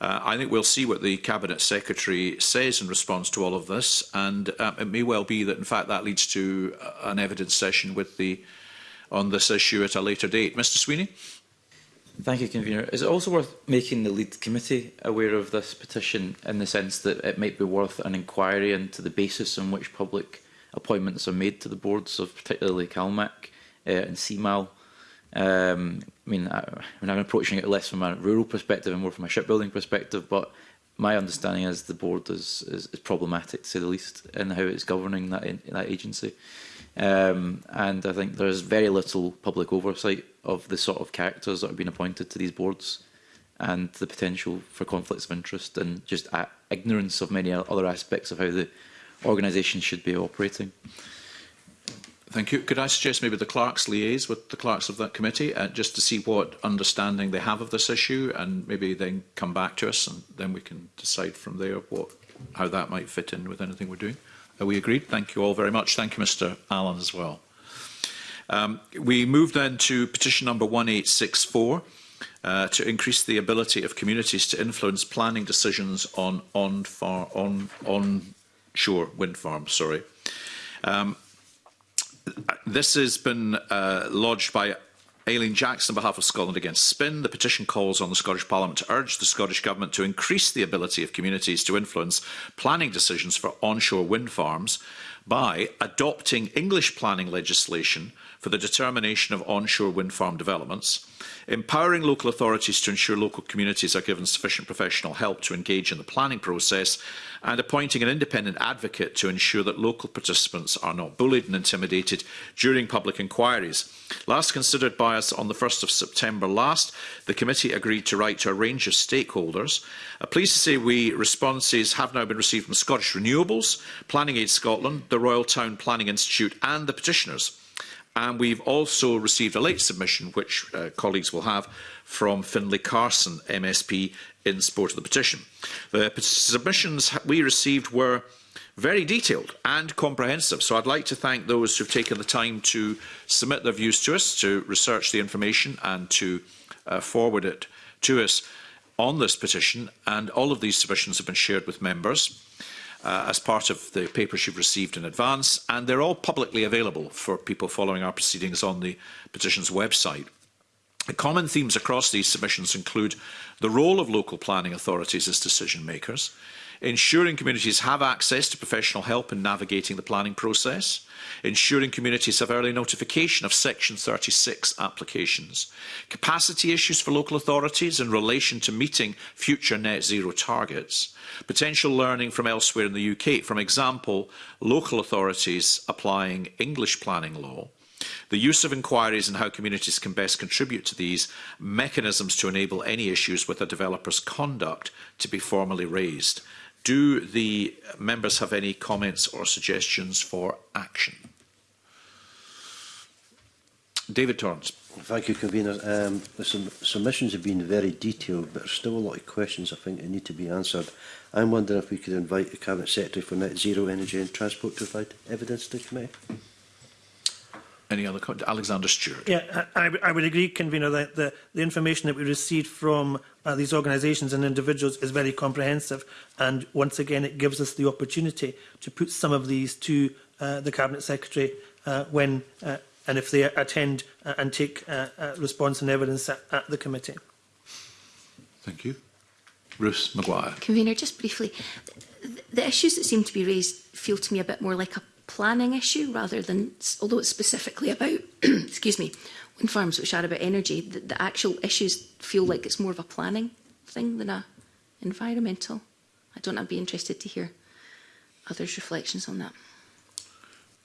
Speaker 1: Uh, I think we'll see what the Cabinet Secretary says in response to all of this, and um, it may well be that, in fact, that leads to uh, an evidence session with the on this issue at a later date. Mr Sweeney?
Speaker 6: Thank you, Convener. Is it also worth making the lead committee aware of this petition in the sense that it might be worth an inquiry into the basis on which public appointments are made to the boards of particularly CalMac uh, and CMAL? Um, I, mean, I, I mean, I'm approaching it less from a rural perspective and more from a shipbuilding perspective, but my understanding is the board is, is, is problematic, to say the least, in how it's governing that, in, that agency. Um, and I think there's very little public oversight of the sort of characters that have been appointed to these boards and the potential for conflicts of interest and just ignorance of many other aspects of how the organisation should be operating.
Speaker 1: Thank you. Could I suggest maybe the clerks liaise with the clerks of that committee uh, just to see what understanding they have of this issue and maybe then come back to us and then we can decide from there what, how that might fit in with anything we're doing. Are we agreed. Thank you all very much. Thank you, Mr Allen, as well. Um, we move then to petition number 1864 uh, to increase the ability of communities to influence planning decisions on on far on on shore wind farms. Sorry. Um, this has been uh, lodged by Aileen Jackson on behalf of Scotland Against Spin, the petition calls on the Scottish Parliament to urge the Scottish Government to increase the ability of communities to influence planning decisions for onshore wind farms by adopting English planning legislation for the determination of onshore wind farm developments, empowering local authorities to ensure local communities are given sufficient professional help to engage in the planning process, and appointing an independent advocate to ensure that local participants are not bullied and intimidated during public inquiries. Last considered by us on the 1st of September last, the committee agreed to write to a range of stakeholders. Uh, pleased to say we responses have now been received from Scottish Renewables, Planning Aid Scotland, the Royal Town Planning Institute and the petitioners. And we've also received a late submission, which uh, colleagues will have, from Finlay Carson, MSP, in support of the petition. The submissions we received were very detailed and comprehensive. So I'd like to thank those who've taken the time to submit their views to us, to research the information and to uh, forward it to us on this petition. And all of these submissions have been shared with members uh, as part of the papers you've received in advance, and they're all publicly available for people following our proceedings on the petition's website. The common themes across these submissions include the role of local planning authorities as decision makers, ensuring communities have access to professional help in navigating the planning process, ensuring communities have early notification of Section 36 applications, capacity issues for local authorities in relation to meeting future net zero targets, potential learning from elsewhere in the UK, from example, local authorities applying English planning law, the use of inquiries and how communities can best contribute to these mechanisms to enable any issues with a developer's conduct to be formally raised. Do the members have any comments or suggestions for action? David Torrance.
Speaker 4: Thank you, Convener. Um, the sum submissions have been very detailed, but there's still a lot of questions I think that need to be answered. I'm wondering if we could invite the Cabinet Secretary for Net Zero Energy and Transport to provide evidence to the committee.
Speaker 1: Any other comment? Alexander Stewart.
Speaker 5: Yeah, I, I would agree, Convener, that the, the information that we received from uh, these organisations and individuals is very comprehensive. And once again, it gives us the opportunity to put some of these to uh, the Cabinet Secretary uh, when uh, and if they attend uh, and take uh, uh, response and evidence at, at the committee.
Speaker 1: Thank you. Bruce Maguire.
Speaker 8: Convener, just briefly, the, the issues that seem to be raised feel to me a bit more like a planning issue rather than, although it's specifically about, excuse me, wind farms which are about energy, the, the actual issues feel like it's more of a planning thing than a environmental. I don't know, I'd be interested to hear others' reflections on that.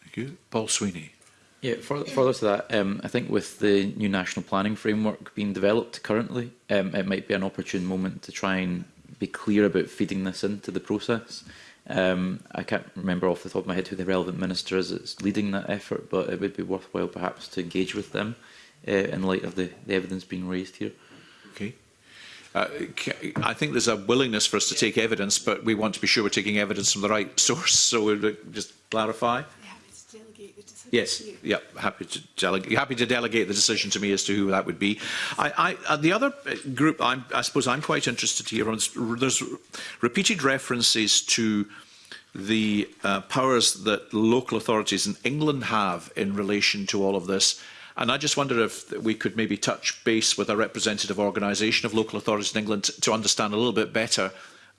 Speaker 1: Thank you. Paul Sweeney.
Speaker 6: Yeah, further, further to that, um, I think with the new national planning framework being developed currently, um, it might be an opportune moment to try and be clear about feeding this into the process. Um, I can't remember off the top of my head who the relevant minister is that's leading that effort, but it would be worthwhile perhaps to engage with them uh, in light of the, the evidence being raised here.
Speaker 1: Okay. Uh, I think there's a willingness for us to take evidence, but we want to be sure we're taking evidence from the right source, so we'll just clarify. Yes, yeah, happy to delegate. Happy to delegate the decision to me as to who that would be. I, I, uh, the other uh, group, I'm, i suppose, I'm quite interested here. On, there's repeated references to the uh, powers that local authorities in England have in relation to all of this. And I just wonder if we could maybe touch base with a representative organisation of local authorities in England to understand a little bit better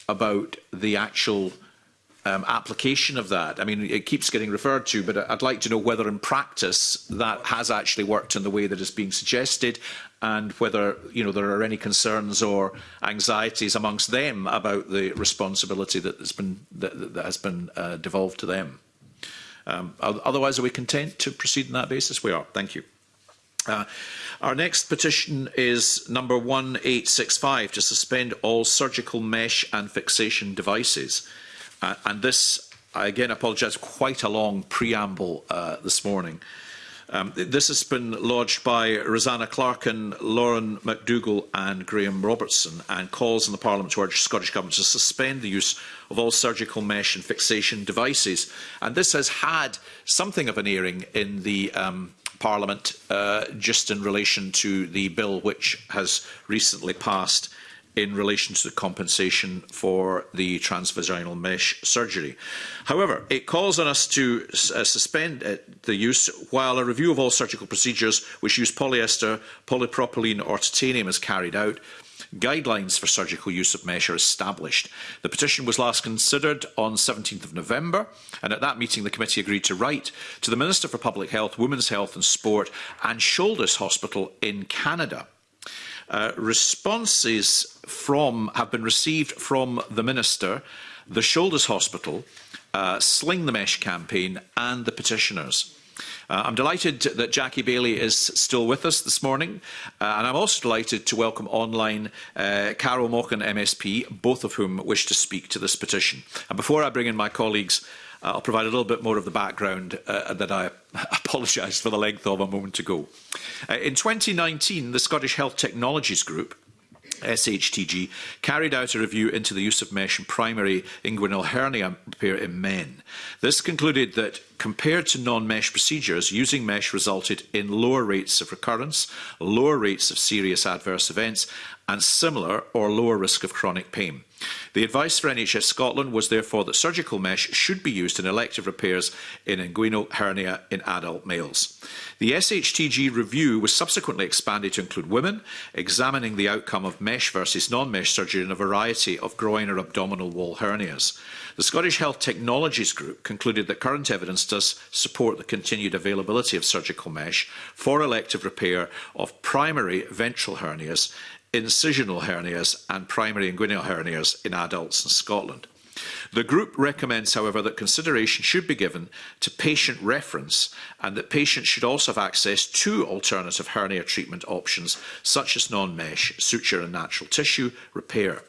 Speaker 1: about the actual um, application of that? I mean, it keeps getting referred to, but I'd like to know whether in practice that has actually worked in the way that is being suggested and whether you know, there are any concerns or anxieties amongst them about the responsibility that has been, that, that has been uh, devolved to them. Um, otherwise, are we content to proceed on that basis? We are. Thank you. Uh, our next petition is number 1865 to suspend all surgical mesh and fixation devices. Uh, and this, I again apologise, quite a long preamble uh, this morning. Um, this has been lodged by Rosanna Clarkin, Lauren McDougall and Graham Robertson and calls on the Parliament to urge the Scottish Government to suspend the use of all surgical mesh and fixation devices. And this has had something of an airing in the um, Parliament uh, just in relation to the bill which has recently passed in relation to the compensation for the transvaginal mesh surgery. However, it calls on us to uh, suspend uh, the use while a review of all surgical procedures which use polyester, polypropylene or titanium is carried out. Guidelines for surgical use of mesh are established. The petition was last considered on 17th of November, and at that meeting the committee agreed to write to the Minister for Public Health, Women's Health and Sport and Shoulders Hospital in Canada. Uh, responses from, have been received from the Minister, the Shoulders Hospital, uh, Sling the Mesh campaign and the petitioners. Uh, I'm delighted that Jackie Bailey is still with us this morning, uh, and I'm also delighted to welcome online uh, Carol Mock MSP, both of whom wish to speak to this petition. And before I bring in my colleagues, uh, I'll provide a little bit more of the background uh, that I apologised for the length of a moment ago. Uh, in 2019, the Scottish Health Technologies Group SHTG carried out a review into the use of mesh in primary inguinal hernia repair in men. This concluded that compared to non-mesh procedures, using mesh resulted in lower rates of recurrence, lower rates of serious adverse events and similar or lower risk of chronic pain. The advice for NHS Scotland was therefore that surgical mesh should be used in elective repairs in inguinal hernia in adult males. The SHTG review was subsequently expanded to include women, examining the outcome of mesh versus non-mesh surgery in a variety of groin or abdominal wall hernias. The Scottish Health Technologies Group concluded that current evidence does support the continued availability of surgical mesh for elective repair of primary ventral hernias incisional hernias and primary inguinal hernias in adults in Scotland. The group recommends, however, that consideration should be given to patient reference and that patients should also have access to alternative hernia treatment options such as non-mesh, suture and natural tissue repair.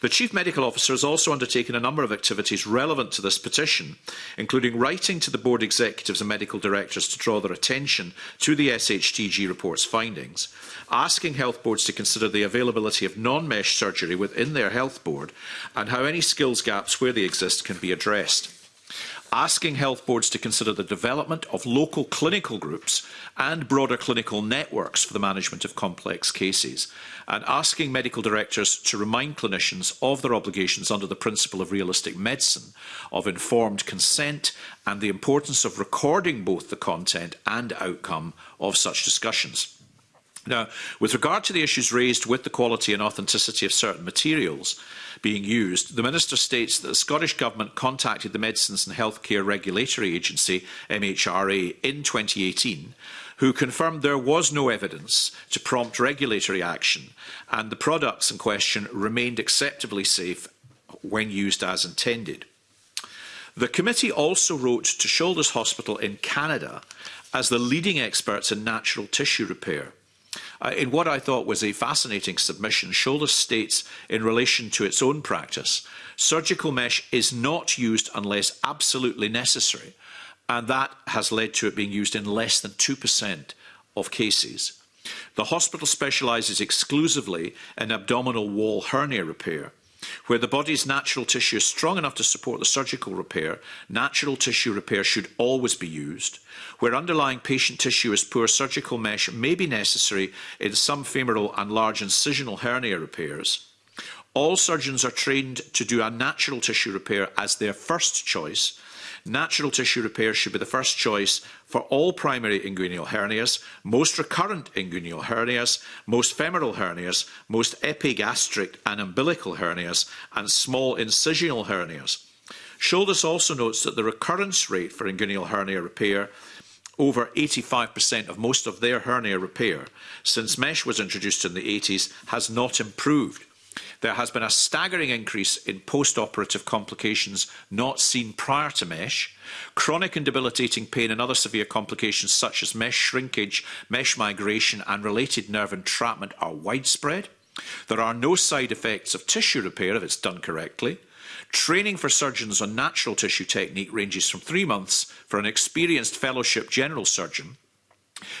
Speaker 1: The Chief Medical Officer has also undertaken a number of activities relevant to this petition, including writing to the Board Executives and Medical Directors to draw their attention to the SHTG report's findings, asking health boards to consider the availability of non-mesh surgery within their health board and how any skills gaps where they exist can be addressed asking health boards to consider the development of local clinical groups and broader clinical networks for the management of complex cases, and asking medical directors to remind clinicians of their obligations under the principle of realistic medicine, of informed consent, and the importance of recording both the content and outcome of such discussions. Now, with regard to the issues raised with the quality and authenticity of certain materials, being used, the Minister states that the Scottish Government contacted the Medicines and Healthcare Regulatory Agency, MHRA, in 2018 who confirmed there was no evidence to prompt regulatory action and the products in question remained acceptably safe when used as intended. The committee also wrote to Shoulders Hospital in Canada as the leading experts in natural tissue repair uh, in what I thought was a fascinating submission, Shoulder states in relation to its own practice, surgical mesh is not used unless absolutely necessary, and that has led to it being used in less than 2% of cases. The hospital specializes exclusively in abdominal wall hernia repair, where the body's natural tissue is strong enough to support the surgical repair, natural tissue repair should always be used, Where underlying patient tissue is poor, surgical mesh may be necessary in some femoral and large incisional hernia repairs. All surgeons are trained to do a natural tissue repair as their first choice. Natural tissue repair should be the first choice for all primary inguinal hernias, most recurrent inguinal hernias, most femoral hernias, most epigastric and umbilical hernias, and small incisional hernias. Shoulders also notes that the recurrence rate for inguinal hernia repair over 85% of most of their hernia repair since mesh was introduced in the 80s has not improved. There has been a staggering increase in post-operative complications not seen prior to MESH, chronic and debilitating pain and other severe complications such as MESH shrinkage, MESH migration and related nerve entrapment are widespread. There are no side effects of tissue repair if it's done correctly. Training for surgeons on natural tissue technique ranges from three months for an experienced fellowship general surgeon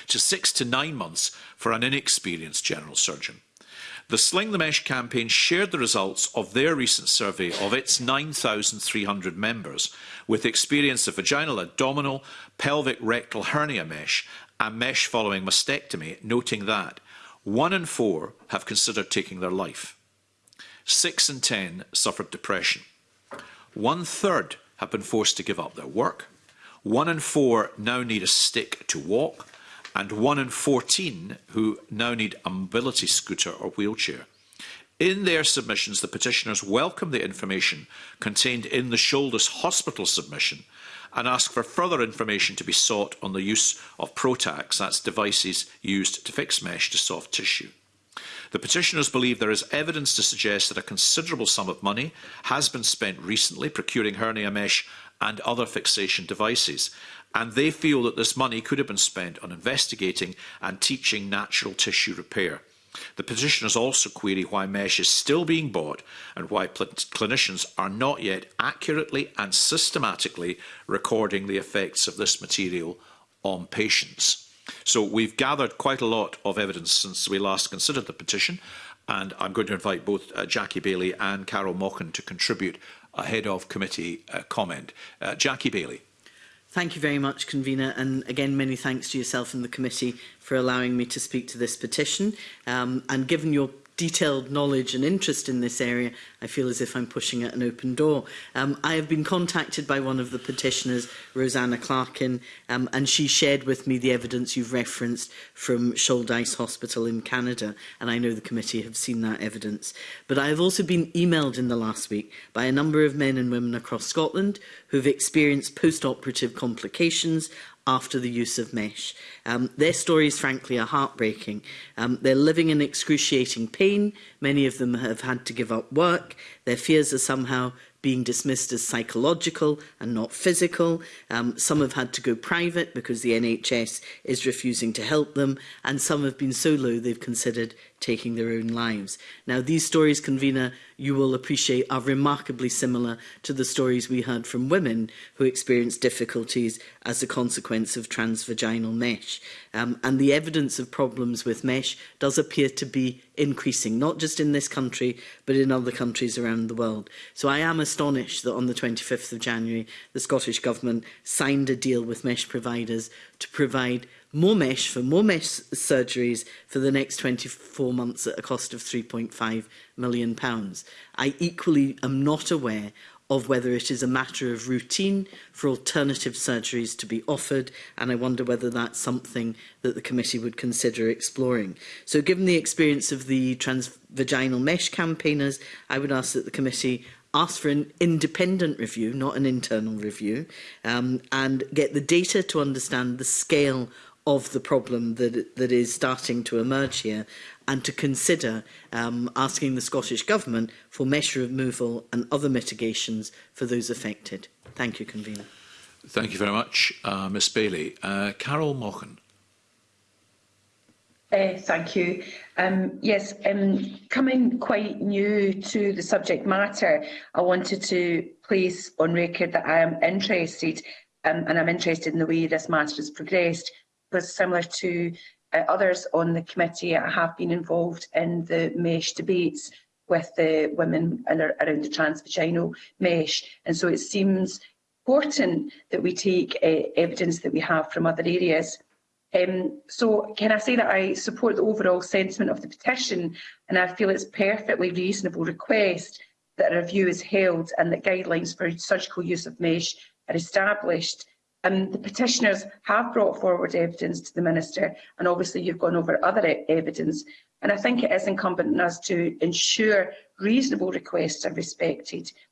Speaker 1: to six to nine months for an inexperienced general surgeon. The Sling the Mesh campaign shared the results of their recent survey of its 9,300 members with experience of vaginal, abdominal, pelvic rectal hernia mesh and mesh following mastectomy, noting that one in four have considered taking their life. Six in 10 suffered depression. One third have been forced to give up their work. One in four now need a stick to walk. And one in 14 who now need a mobility scooter or wheelchair. In their submissions, the petitioners welcome the information contained in the Shoulders Hospital submission and ask for further information to be sought on the use of Protax, that's devices used to fix mesh to soft tissue. The petitioners believe there is evidence to suggest that a considerable sum of money has been spent recently procuring hernia mesh and other fixation devices, and they feel that this money could have been spent on investigating and teaching natural tissue repair. The petitioners also query why mesh is still being bought and why clinicians are not yet accurately and systematically recording the effects of this material on patients. So we've gathered quite a lot of evidence since we last considered the petition, and I'm going to invite both uh, Jackie Bailey and Carol Mockin to contribute ahead of committee uh, comment. Uh, Jackie Bailey.
Speaker 7: Thank you very much, Convener, and again, many thanks to yourself and the committee for allowing me to speak to this petition. Um, and given your detailed knowledge and interest in this area, I feel as if I'm pushing at an open door. Um, I have been contacted by one of the petitioners, Rosanna Clarkin, um, and she shared with me the evidence you've referenced from Shouldice Hospital in Canada, and I know the committee have seen that evidence. But I have also been emailed in the last week by a number of men and women across Scotland who've experienced post-operative complications after the use of mesh. Um, their stories, frankly, are heartbreaking. Um, they're living in excruciating pain. Many of them have had to give up work. Their fears are somehow being dismissed as psychological and not physical. Um, some have had to go private because the NHS is refusing to help them, and some have been so low they've considered taking their own lives. Now, these stories, convener, you will appreciate are remarkably similar to the stories we heard from women who experienced difficulties as a consequence of transvaginal mesh. Um, and the evidence of problems with mesh does appear to be increasing, not just in this country, but in other countries around the world. So I am astonished that on the 25th of January, the Scottish Government signed a deal with mesh providers to provide more mesh for more mesh surgeries for the next 24 months at a cost of 3.5 million pounds. I equally am not aware of whether it is a matter of routine for alternative surgeries to be offered, and I wonder whether that's something that the committee would consider exploring. So given the experience of the transvaginal mesh campaigners, I would ask that the committee ask for an independent review, not an internal review, um, and get the data to understand the scale of the problem that, that is starting to emerge here and to consider um, asking the Scottish Government for measure removal and other mitigations for those affected. Thank you, Convener.
Speaker 1: Thank you very much, uh, Ms Bailey. Uh, Carol Mochan.
Speaker 10: Uh, thank you. Um, yes, um, coming quite new to the subject matter, I wanted to place on record that I am interested um, and I'm interested in the way this matter has progressed was similar to uh, others on the committee. I have been involved in the mesh debates with the women and around the transvaginal mesh. And so it seems important that we take uh, evidence that we have from other areas. Um, so can I say that I support the overall sentiment of the petition and I feel it's perfectly reasonable request that a review is held and that guidelines for surgical use of mesh are established. Um, the petitioners have brought forward evidence to the Minister, and obviously you've gone over other e evidence, and I think it is incumbent on us to ensure reasonable requests are respected.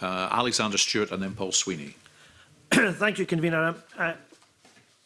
Speaker 10: Uh,
Speaker 1: Alexander Stewart and then Paul Sweeney.
Speaker 5: Thank you, Convener. Um, uh,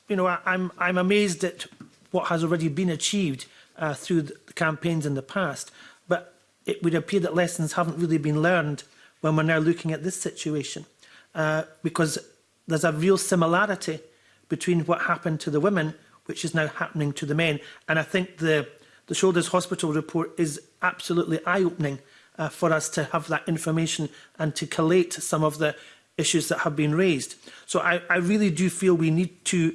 Speaker 5: you know, I, I'm, I'm amazed at what has already been achieved uh, through the campaigns in the past, but it would appear that lessons haven't really been learned when we're now looking at this situation, uh, because there's a real similarity between what happened to the women, which is now happening to the men. And I think the, the Shoulders Hospital report is absolutely eye-opening uh, for us to have that information and to collate some of the issues that have been raised. So I, I really do feel we need to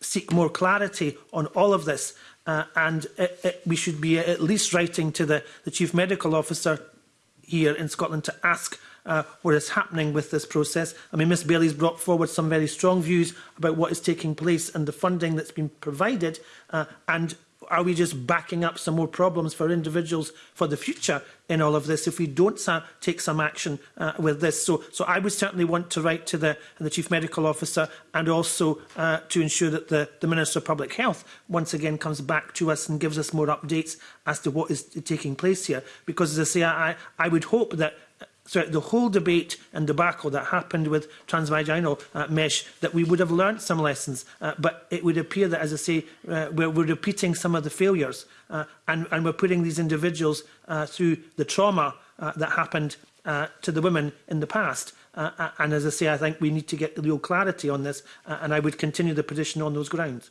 Speaker 5: seek more clarity on all of this uh, and it, uh, it, uh, we should be at least writing to the, the Chief Medical Officer here in Scotland to ask uh, what is happening with this process. I mean, Ms Bailey's brought forward some very strong views about what is taking place and the funding that's been provided, uh, and are we just backing up some more problems for individuals for the future in all of this if we don't take some action uh, with this? So, so I would certainly want to write to the, the Chief Medical Officer and also uh, to ensure that the, the Minister of Public Health once again comes back to us and gives us more updates as to what is taking place here. Because as I say, I, I would hope that throughout the whole debate and debacle that happened with transvaginal uh, mesh that we would have learned some lessons uh, but it would appear that as I say uh, we're, we're repeating some of the failures uh, and, and we're putting these individuals uh, through the trauma uh, that happened uh, to the women in the past uh, uh and as I say I think we need to get real clarity on this uh, and I would continue the position on those grounds.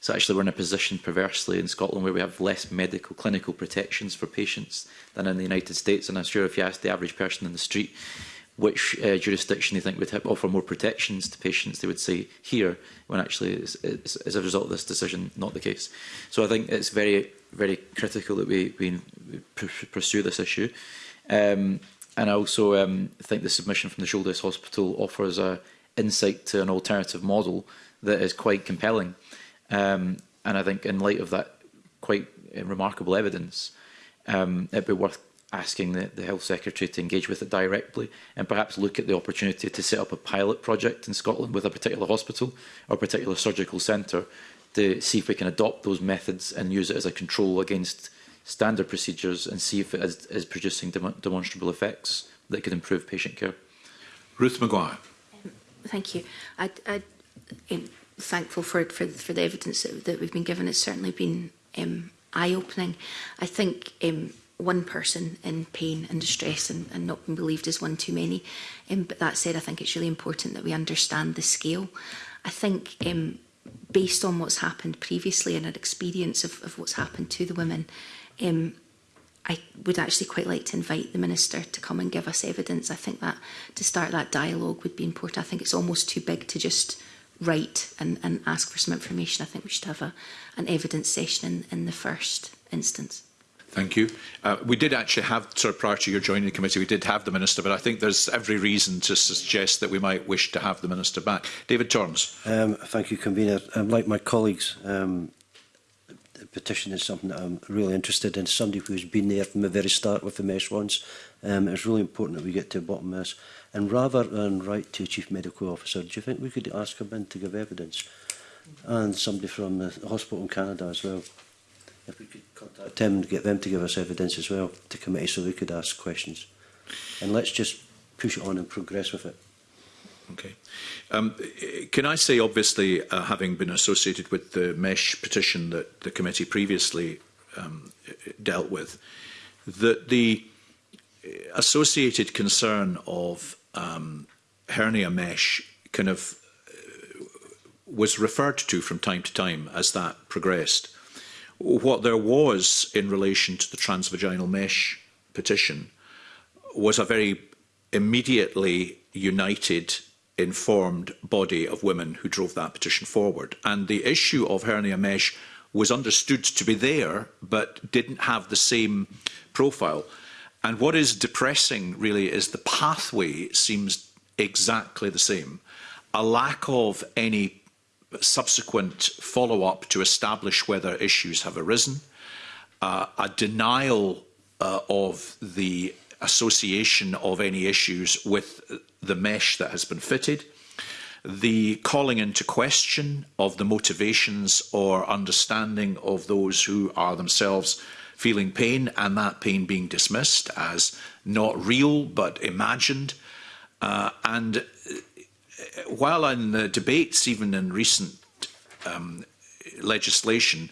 Speaker 6: So actually we're in a position perversely in Scotland where we have less medical clinical protections for patients than in the United States. And I'm sure if you ask the average person in the street which uh, jurisdiction they think would have, offer more protections to patients, they would say here, when actually it's, it's, as a result of this decision, not the case. So I think it's very, very critical that we, we pursue this issue. Um, and I also um, think the submission from the Shoreditch Hospital offers a insight to an alternative model that is quite compelling Um, and I think in light of that quite uh, remarkable evidence, um, it'd be worth asking the, the Health Secretary to engage with it directly and perhaps look at the opportunity to set up a pilot project in Scotland with a particular hospital or particular surgical centre to see if we can adopt those methods and use it as a control against standard procedures and see if it is, is producing dem demonstrable effects that could improve patient care.
Speaker 1: Ruth Maguire.
Speaker 8: Um, thank you. I, I, thankful for, for, for the evidence that, that we've been given. It's certainly been um, eye-opening. I think um, one person in pain and distress and, and not being believed is one too many. Um, but that said, I think it's really important that we understand the scale. I think um, based on what's happened previously and an experience of, of what's happened to the women, um, I would actually quite like to invite the Minister to come and give us evidence. I think that to start that dialogue would be important. I think it's almost too big to just write and, and ask for some information. I think we should have a, an evidence session in, in the first instance.
Speaker 1: Thank you. Uh, we did actually have, sort of prior to your joining the committee, we did have the Minister, but I think there's every reason to suggest that we might wish to have the Minister back. David Torrance.
Speaker 4: Um, thank you, Convener. Um, like my colleagues, um, petition is something that I'm really interested in. Somebody who's been there from the very start with the mesh ones. Um, it's really important that we get to the bottom of this. And rather than write to a chief medical officer, do you think we could ask him in to give evidence? And somebody from the hospital in Canada as well. If we could contact them and get them to give us evidence as well to committee so we could ask questions. And let's just push it on and progress with it.
Speaker 1: Okay. Um, can I say, obviously, uh, having been associated with the MESH petition that the committee previously um, dealt with, that the uh, associated concern of um, hernia mesh kind of uh, was referred to from time to time as that progressed. What there was in relation to the transvaginal mesh petition was a very immediately united informed body of women who drove that petition forward. And the issue of hernia mesh was understood to be there, but didn't have the same profile. And what is depressing, really, is the pathway seems exactly the same. A lack of any subsequent follow-up to establish whether issues have arisen, uh, a denial uh, of the association of any issues with the mesh that has been fitted, the calling into question of the motivations or understanding of those who are themselves feeling pain and that pain being dismissed as not real but imagined. Uh, and uh, while in the debates, even in recent um, legislation,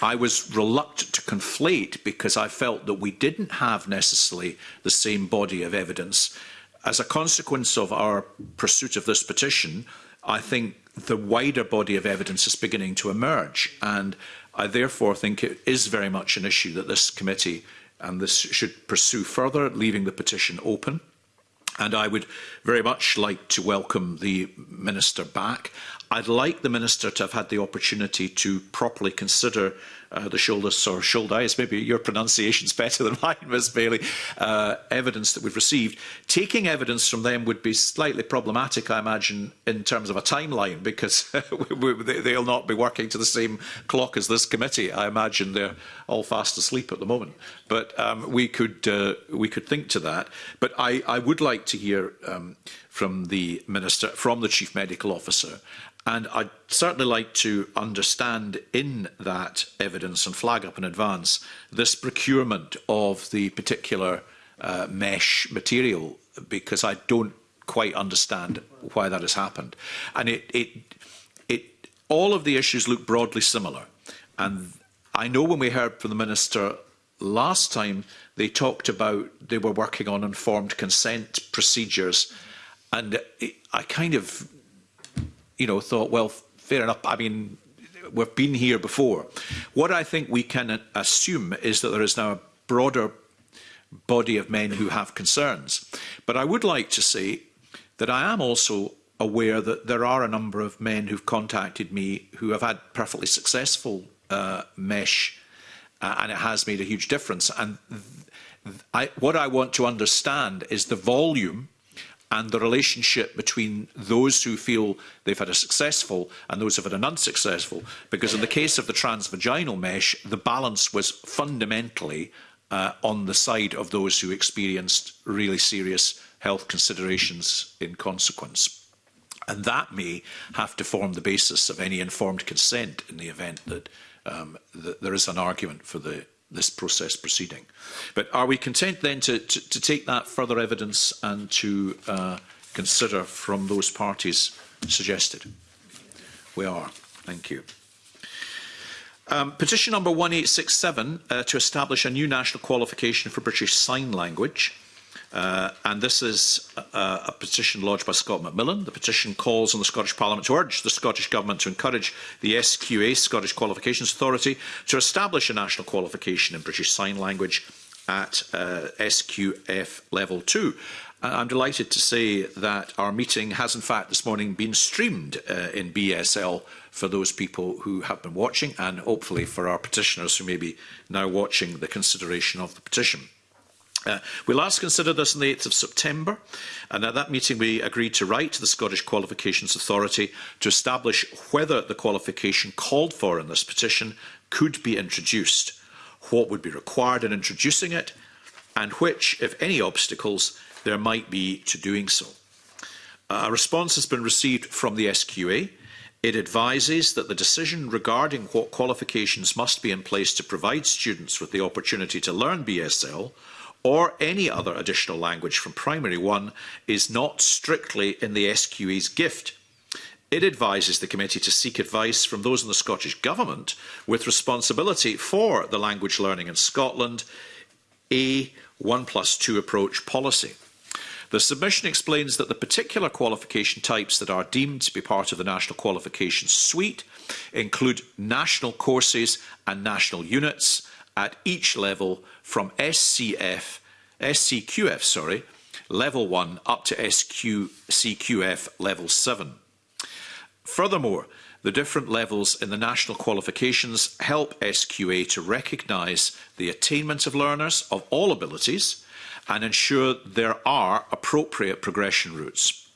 Speaker 1: I was reluctant to conflate because I felt that we didn't have necessarily the same body of evidence as a consequence of our pursuit of this petition, I think the wider body of evidence is beginning to emerge. And I therefore think it is very much an issue that this committee and this should pursue further, leaving the petition open. And I would very much like to welcome the Minister back. I'd like the Minister to have had the opportunity to properly consider uh, the shoulder or Shouldias, maybe your pronunciation's better than mine, Ms Bailey, uh, evidence that we've received. Taking evidence from them would be slightly problematic, I imagine, in terms of a timeline, because we, we, they'll not be working to the same clock as this committee. I imagine they're all fast asleep at the moment. But um, we could uh, we could think to that. But I, I would like to hear um, from the minister, from the chief medical officer, and I'd certainly like to understand in that evidence and flag up in advance this procurement of the particular uh, mesh material because I don't quite understand why that has happened. And it, it, it, all of the issues look broadly similar. And I know when we heard from the Minister last time, they talked about they were working on informed consent procedures. And it, I kind of, you know, thought, well, fair enough. I mean, we've been here before. What I think we can assume is that there is now a broader body of men who have concerns. But I would like to say that I am also aware that there are a number of men who've contacted me who have had perfectly successful uh, mesh uh, and it has made a huge difference. And I, what I want to understand is the volume and the relationship between those who feel they've had a successful and those who've had an unsuccessful. Because in the case of the transvaginal mesh, the balance was fundamentally uh, on the side of those who experienced really serious health considerations in consequence. And that may have to form the basis of any informed consent in the event that, um, that there is an argument for the this process proceeding. But are we content then to, to, to take that further evidence and to uh, consider from those parties suggested? We are. Thank you. Um, petition number 1867 uh, to establish a new national qualification for British Sign Language. Uh, and this is a, a petition lodged by Scott McMillan. The petition calls on the Scottish Parliament to urge the Scottish Government to encourage the SQA, Scottish Qualifications Authority, to establish a national qualification in British Sign Language at uh, SQF level 2. I'm delighted to say that our meeting has in fact this morning been streamed uh, in BSL for those people who have been watching and hopefully for our petitioners who may be now watching the consideration of the petition. Uh, we last considered this on the 8th of September, and at that meeting we agreed to write to the Scottish Qualifications Authority to establish whether the qualification called for in this petition could be introduced, what would be required in introducing it, and which, if any, obstacles there might be to doing so. a response has been received from the SQA. It advises that the decision regarding what qualifications must be in place to provide students with the opportunity to learn BSL – or any other additional language from primary one is not strictly in the SQE's gift. It advises the committee to seek advice from those in the Scottish Government with responsibility for the language learning in Scotland, a 1 plus 2 approach policy. The submission explains that the particular qualification types that are deemed to be part of the National Qualification Suite include national courses and national units at each level from SCF, SCQF, sorry, level 1 up to SCQF level 7. Furthermore, the different levels in the national qualifications help SQA to recognise the attainment of learners of all abilities and ensure there are appropriate progression routes.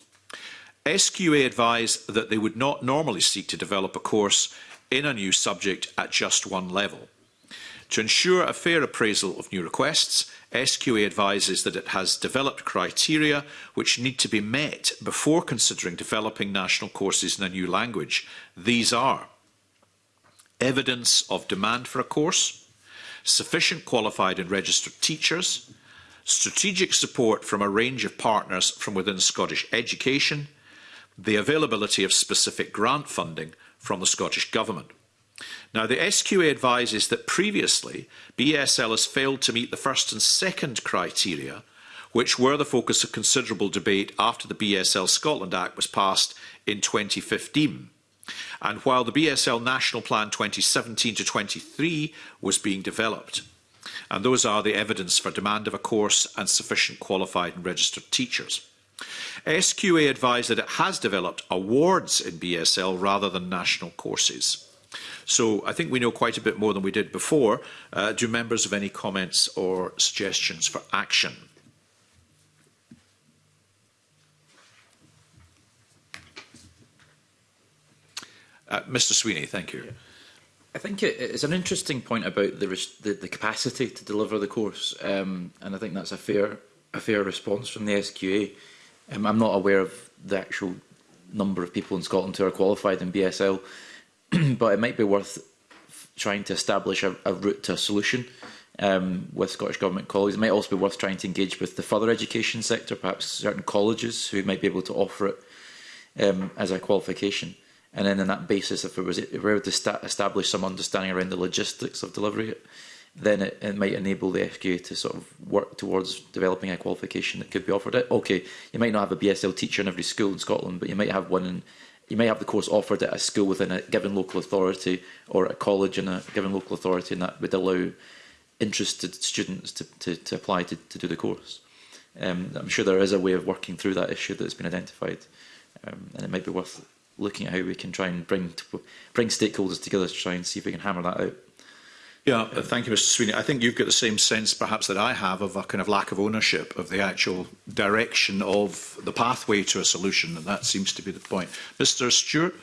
Speaker 1: SQA advised that they would not normally seek to develop a course in a new subject at just one level. To ensure a fair appraisal of new requests, SQA advises that it has developed criteria which need to be met before considering developing national courses in a new language. These are evidence of demand for a course, sufficient qualified and registered teachers, strategic support from a range of partners from within Scottish education, the availability of specific grant funding from the Scottish Government. Now, the SQA advises that previously BSL has failed to meet the first and second criteria, which were the focus of considerable debate after the BSL Scotland Act was passed in 2015. And while the BSL National Plan 2017 to 23 was being developed, and those are the evidence for demand of a course and sufficient qualified and registered teachers. SQA advised that it has developed awards in BSL rather than national courses. So I think we know quite a bit more than we did before. Uh, do members have any comments or suggestions for action? Uh, Mr Sweeney, thank you. Yeah.
Speaker 6: I think it, it's an interesting point about the, the, the capacity to deliver the course, um, and I think that's a fair, a fair response from the SQA. Um, I'm not aware of the actual number of people in Scotland who are qualified in BSL. but it might be worth trying to establish a, a route to a solution um, with Scottish Government colleagues. It might also be worth trying to engage with the further education sector, perhaps certain colleges who might be able to offer it um, as a qualification. And then on that basis, if, we were able to establish some understanding around the logistics of delivering it, then it, it might enable the FQA to sort of work towards developing a qualification that could be offered. Okay, you might not have a BSL teacher in every school in Scotland, but you might have one in You may have the course offered at a school within a given local authority or a college in a given local authority and that would allow interested students to, to, to apply to, to do the course. Um, I'm sure there is a way of working through that issue that's been identified um, and it might be worth looking at how we can try and bring, to, bring stakeholders together to try and see if we can hammer that out.
Speaker 1: Yeah, uh, thank you, Mr. Sweeney. I think you've got the same sense, perhaps, that I have of a kind of lack of ownership of the actual direction of the pathway to a solution, and that seems to be the point. Mr. Stewart.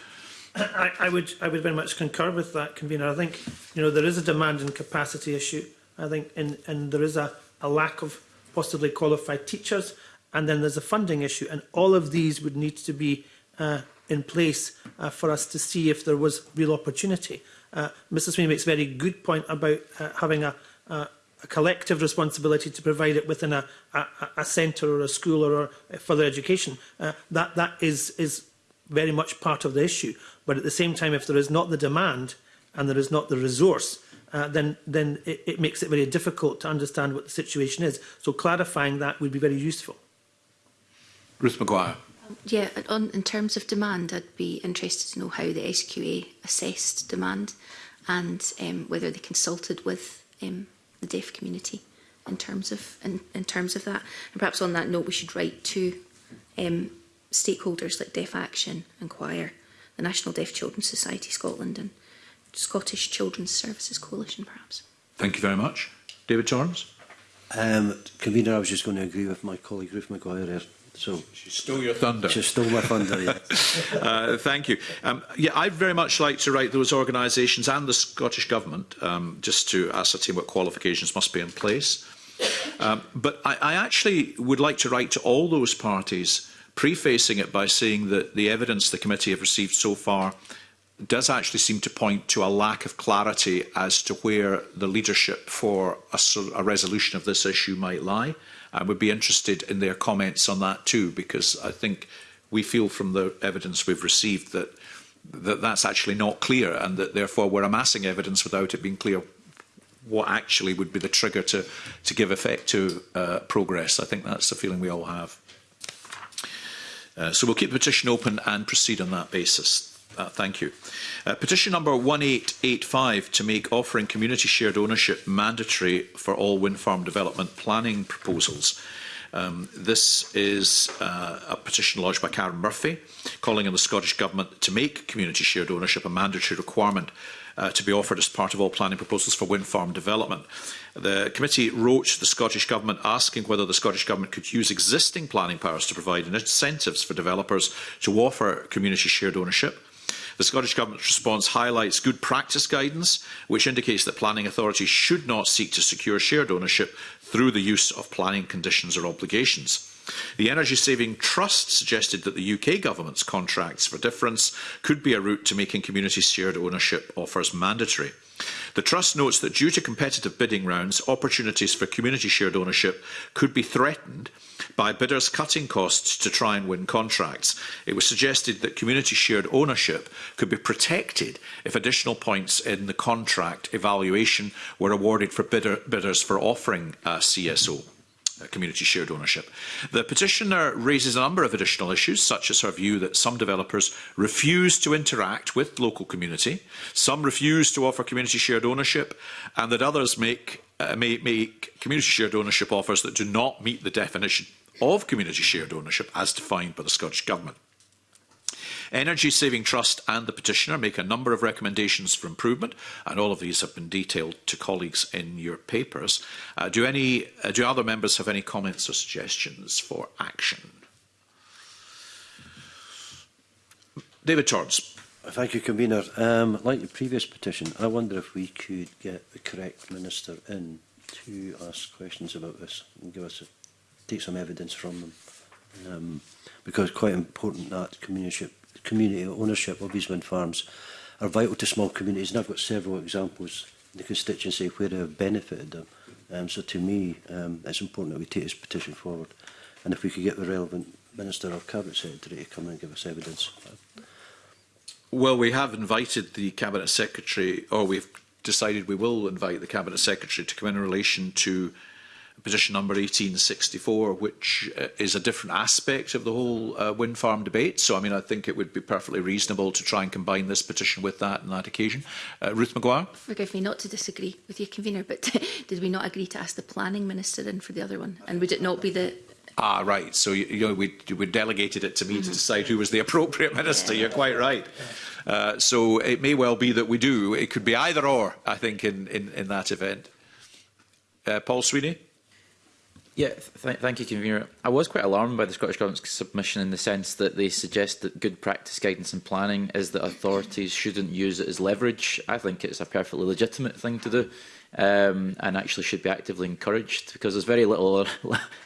Speaker 5: I, I would, I would very much concur with that, convener. I think, you know, there is a demand and capacity issue. I think, and and there is a, a lack of possibly qualified teachers, and then there's a funding issue, and all of these would need to be uh, in place uh, for us to see if there was real opportunity. Uh, Mr Sweeney makes a very good point about uh, having a, a, a collective responsibility to provide it within a, a, a centre or a school or, a further education. Uh, that that is, is very much part of the issue. But at the same time, if there is not the demand and there is not the resource, uh, then then it, it makes it very difficult to understand what the situation is. So clarifying that would be very useful.
Speaker 1: Bruce McGuire
Speaker 8: yeah, on, in terms of demand, I'd be interested to know how the SQA assessed demand and um, whether they consulted with um, the deaf community in terms of in, in terms of that. And perhaps on that note, we should write to um, stakeholders like Deaf Action, Inquire, the National Deaf Children's Society Scotland, and Scottish Children's Services Coalition, perhaps.
Speaker 1: Thank you very much, David Charms.
Speaker 4: Um, convener, I was just going to agree with my colleague Ruth McGuire. So
Speaker 1: she stole your thunder.
Speaker 4: She stole my thunder. Yes.
Speaker 1: uh, thank you. Um, yeah, I'd very much like to write those organisations and the Scottish government um, just to ascertain what qualifications must be in place. Um, but I, I actually would like to write to all those parties, prefacing it by saying that the evidence the committee have received so far does actually seem to point to a lack of clarity as to where the leadership for a, a resolution of this issue might lie. I would be interested in their comments on that too, because I think we feel from the evidence we've received that, that that's actually not clear and that therefore we're amassing evidence without it being clear what actually would be the trigger to, to give effect to uh, progress. I think that's the feeling we all have. Uh, so we'll keep the petition open and proceed on that basis. Uh, thank you. Uh, petition number 1885 to make offering community shared ownership mandatory for all wind farm development planning proposals. Um, this is uh, a petition lodged by Karen Murphy calling on the Scottish Government to make community shared ownership a mandatory requirement uh, to be offered as part of all planning proposals for wind farm development. The committee wrote the Scottish Government asking whether the Scottish Government could use existing planning powers to provide incentives for developers to offer community shared ownership The Scottish Government's response highlights good practice guidance, which indicates that planning authorities should not seek to secure shared ownership through the use of planning conditions or obligations. The Energy Saving Trust suggested that the UK government's contracts for difference could be a route to making community shared ownership offers mandatory. The Trust notes that due to competitive bidding rounds, opportunities for community shared ownership could be threatened by bidders cutting costs to try and win contracts. It was suggested that community shared ownership could be protected if additional points in the contract evaluation were awarded for bidder, bidders for offering a CSO community shared ownership. The petitioner raises a number of additional issues, such as her view that some developers refuse to interact with local community, some refuse to offer community shared ownership, and that others make, uh, may make community shared ownership offers that do not meet the definition of community shared ownership as defined by the Scottish Government. Energy Saving Trust and the petitioner make a number of recommendations for improvement, and all of these have been detailed to colleagues in your papers. Uh, do any uh, do other members have any comments or suggestions for action? David Torrance.
Speaker 4: Thank you, convener. Um, like the previous petition, I wonder if we could get the correct minister in to ask questions about this and give us a take some evidence from them. Um, because quite important that community, community ownership of these wind farms are vital to small communities. And I've got several examples in the constituency where they have benefited them. Um, so to me, um, it's important that we take this petition forward. And if we could get the relevant Minister or Cabinet Secretary to come and give us evidence.
Speaker 1: Well, we have invited the Cabinet Secretary, or we've decided we will invite the Cabinet Secretary to come in relation to position number 1864, which uh, is a different aspect of the whole uh, wind farm debate. So, I mean, I think it would be perfectly reasonable to try and combine this petition with that on that occasion. Uh, Ruth McGuire?
Speaker 8: Forgive me not to disagree with you, convener, but did we not agree to ask the planning minister in for the other one? And would it not be the
Speaker 1: Ah, right. So you, you know, we, we delegated it to me mm -hmm. to mm-hmm. decide who was the appropriate minister. Yeah. You're quite right. Uh, so it may well be that we do. It could be either or. I think in in, in that event. Uh, Paul Sweeney.
Speaker 6: Yeah, th thank you, Convener. I was quite alarmed by the Scottish Government's submission in the sense that they suggest that good practice guidance and planning is that authorities shouldn't use it as leverage. I think it's a perfectly legitimate thing to do um, and actually should be actively encouraged because there's very little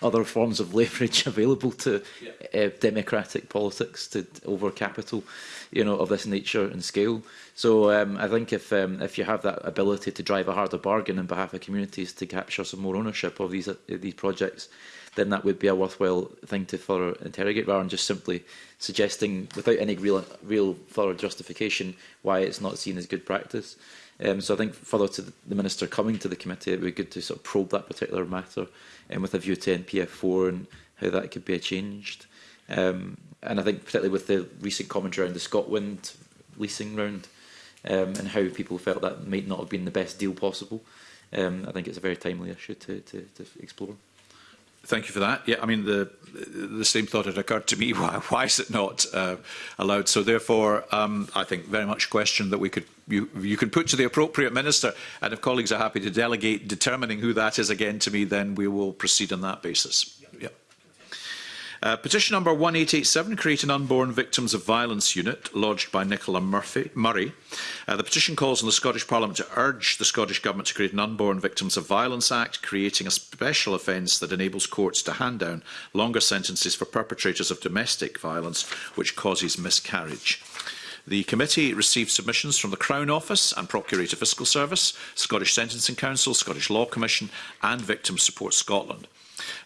Speaker 6: other, forms of leverage available to yeah. uh, democratic politics to over capital, you know, of this nature and scale. So um, I think if um, if you have that ability to drive a harder bargain on behalf of communities to capture some more ownership of these uh, these projects, then that would be a worthwhile thing to further interrogate rather than just simply suggesting without any real real thorough justification why it's not seen as good practice. Um, so I think further to the Minister coming to the committee, it would be good to sort of probe that particular matter um, with a view to NPF4 and how that could be changed. Um, and I think particularly with the recent commentary around the Scotland leasing round um, and how people felt that might not have been the best deal possible, um, I think it's a very timely issue to, to, to explore.
Speaker 1: Thank you for that. Yeah, I mean, the, the same thought had occurred to me. Why, why is it not uh, allowed? So therefore, um, I think very much a question that we could you, you could put to the appropriate minister. And if colleagues are happy to delegate determining who that is again to me, then we will proceed on that basis. Uh, petition number 1887, create an unborn victims of violence unit, lodged by Nicola Murphy, Murray. Uh, the petition calls on the Scottish Parliament to urge the Scottish Government to create an unborn victims of violence act, creating a special offence that enables courts to hand down longer sentences for perpetrators of domestic violence, which causes miscarriage. The committee received submissions from the Crown Office and Procurator Fiscal Service, Scottish Sentencing Council, Scottish Law Commission and Victim Support Scotland.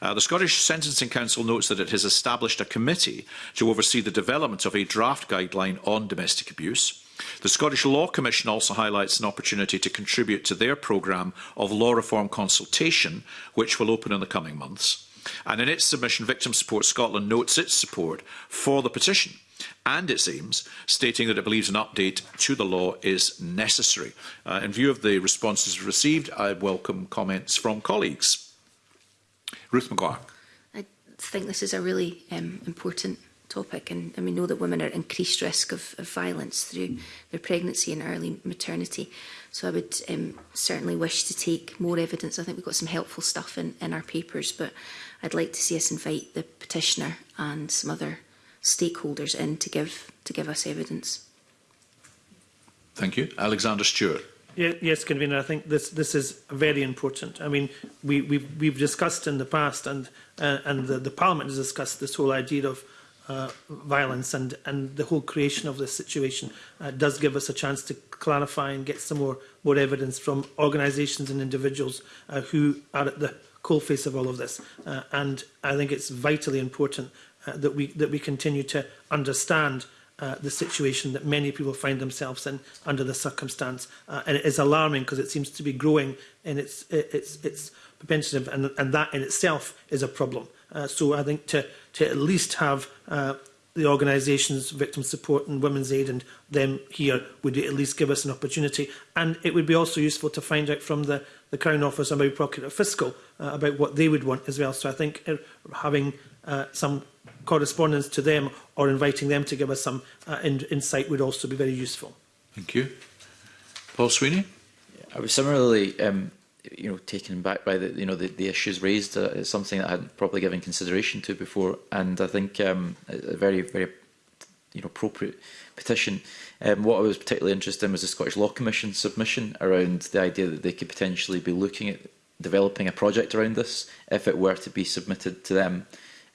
Speaker 1: Uh, the Scottish Sentencing Council notes that it has established a committee to oversee the development of a draft guideline on domestic abuse. The Scottish Law Commission also highlights an opportunity to contribute to their programme of law reform consultation, which will open in the coming months. And in its submission, Victim Support Scotland notes its support for the petition and it seems, stating that it believes an update to the law is necessary. Uh, in view of the responses received, I welcome comments from colleagues. Ruth McGuire.
Speaker 8: I think this is a really um, important topic and, and we know that women are at increased risk of, of violence through their pregnancy and early maternity. So I would um, certainly wish to take more evidence. I think we've got some helpful stuff in, in our papers, but I'd like to see us invite the petitioner and some other stakeholders in to give, to give us evidence.
Speaker 1: Thank you. Alexander Stewart.
Speaker 5: Yeah, yes, convener. I think this this is very important. I mean, we we've, we've discussed in the past, and uh, and the, the Parliament has discussed this whole idea of uh, violence and and the whole creation of this situation uh, does give us a chance to clarify and get some more more evidence from organisations and individuals uh, who are at the coalface of all of this. Uh, and I think it's vitally important uh, that, we, that we continue to understand uh, the situation that many people find themselves in under the circumstance. Uh, and it is alarming because it seems to be growing in its, its, its propensity, and, and that in itself is a problem. Uh, so I think to, to at least have uh, the organisations, Victim Support and Women's Aid and them here would at least give us an opportunity. And it would be also useful to find out from the, the Crown Office and maybe Procurator Fiscal uh, about what they would want as well. So I think uh, having uh, some correspondence to them or inviting them to give us some uh, in insight would also be very useful.
Speaker 1: Thank you. Paul Sweeney?
Speaker 6: I was similarly um, you know, taken back by the, you know, the, the issues raised. Uh, it's something that I hadn't properly given consideration to before. And I think um, a very, very you know, appropriate petition. Um, what I was particularly interested in was the Scottish Law Commission submission around the idea that they could potentially be looking at developing a project around this if it were to be submitted to them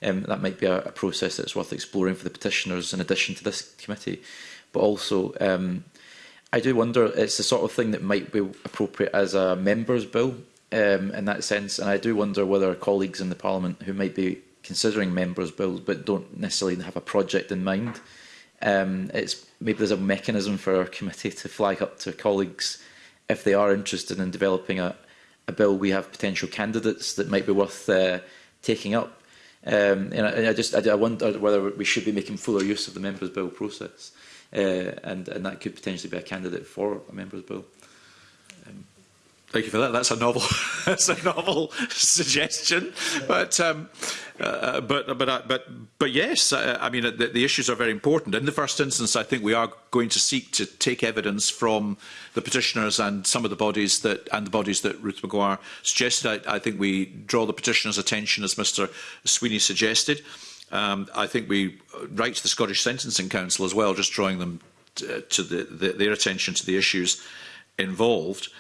Speaker 6: um, that might be a, a process that's worth exploring for the petitioners in addition to this committee. But also, um, I do wonder, it's the sort of thing that might be appropriate as a member's bill um, in that sense, and I do wonder whether colleagues in the Parliament who might be considering members' bills but don't necessarily have a project in mind, um, it's maybe there's a mechanism for our committee to flag up to colleagues if they are interested in developing a, a bill we have potential candidates that might be worth uh, taking up Um, and, I, and I just I, I wonder whether we should be making fuller use of the Members' Bill process, uh, and, and that could potentially be a candidate for a Members' Bill.
Speaker 1: Um, Thank you for that. That's a novel, that's a novel suggestion. But um, Uh, but, but, uh, but, but yes, I, uh, I mean, uh, the, the issues are very important. In the first instance, I think we are going to seek to take evidence from the petitioners and some of the bodies that, and the bodies that Ruth McGuire suggested. I, I think we draw the petitioners' attention, as Mr Sweeney suggested. Um, I think we write to the Scottish Sentencing Council as well, just drawing them to the, the, their attention to the issues involved. Uh,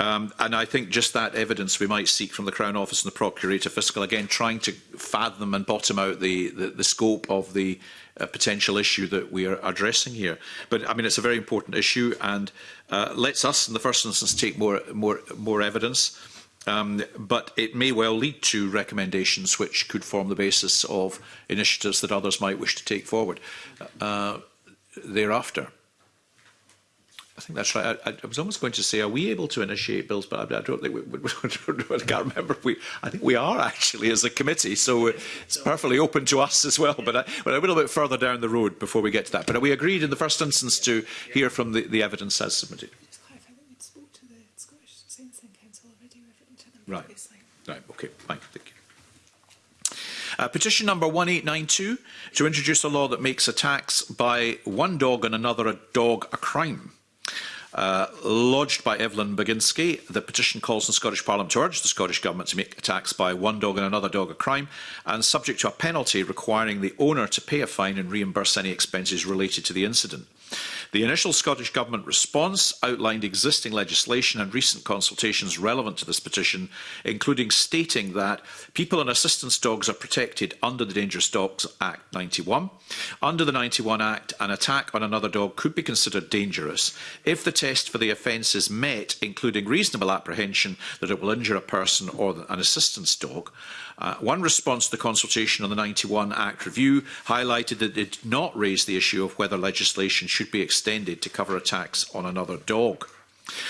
Speaker 1: Um, and I think just that evidence we might seek from the Crown Office and the Procurator Fiscal, again, trying to fathom and bottom out the, the, the scope of the uh, potential issue that we are addressing here. But I mean, it's a very important issue and uh, lets us, in the first instance, take more, more, more evidence. Um, but it may well lead to recommendations which could form the basis of initiatives that others might wish to take forward uh, thereafter. I think that's right. I, I, was almost going to say, are we able to initiate bills? But I, I don't think we, we, we I can't remember. If We, I think we are actually as a committee, so uh, it's perfectly open to us as well. But, I, uh, but a little bit further down the road before we get to that. But we agreed in the first instance to hear from the, the evidence as submitted. Right. Right. Okay. Fine. Thank you. Uh, petition number 1892 to introduce a law that makes attacks by one dog on another a dog a crime. Uh, lodged by Evelyn Baginski, the petition calls on Scottish Parliament to urge the Scottish Government to make attacks by one dog and another dog a crime and subject to a penalty requiring the owner to pay a fine and reimburse any expenses related to the incident. The initial Scottish Government response outlined existing legislation and recent consultations relevant to this petition, including stating that people and assistance dogs are protected under the Dangerous Dogs Act 91. Under the 91 Act, an attack on another dog could be considered dangerous if the test for the offence is met, including reasonable apprehension that it will injure a person or an assistance dog. Uh, one response to the consultation on the 91 Act review highlighted that it did not raise the issue of whether legislation should be extended to cover attacks on another dog.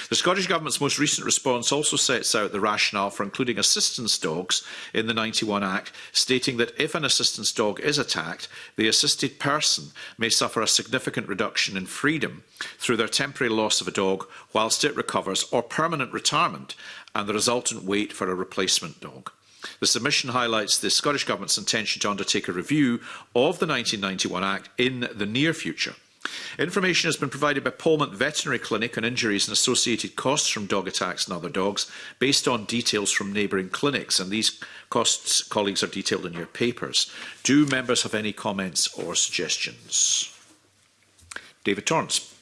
Speaker 1: The Scottish Government's most recent response also sets out the rationale for including assistance dogs in the 91 Act, stating that if an assistance dog is attacked, the assisted person may suffer a significant reduction in freedom through their temporary loss of a dog whilst it recovers or permanent retirement and the resultant wait for a replacement dog. The submission highlights the Scottish Government's intention to undertake a review of the 1991 Act in the near future. Information has been provided by Polmont Veterinary Clinic on injuries and associated costs from dog attacks and other dogs based on details from neighbouring clinics and these costs colleagues are detailed in your papers. Do members have any comments or suggestions? David Torrance.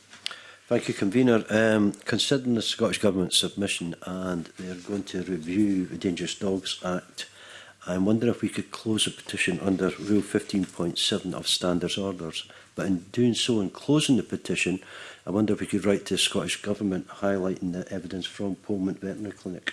Speaker 4: Thank you, Convener. Um, considering the Scottish Government submission and they're going to review the Dangerous Dogs Act, I wonder if we could close a petition under Rule 15.7 of Standards Orders. But in doing so, in closing the petition, I wonder if we could write to the Scottish Government highlighting the evidence from Pullman Veterinary Clinic.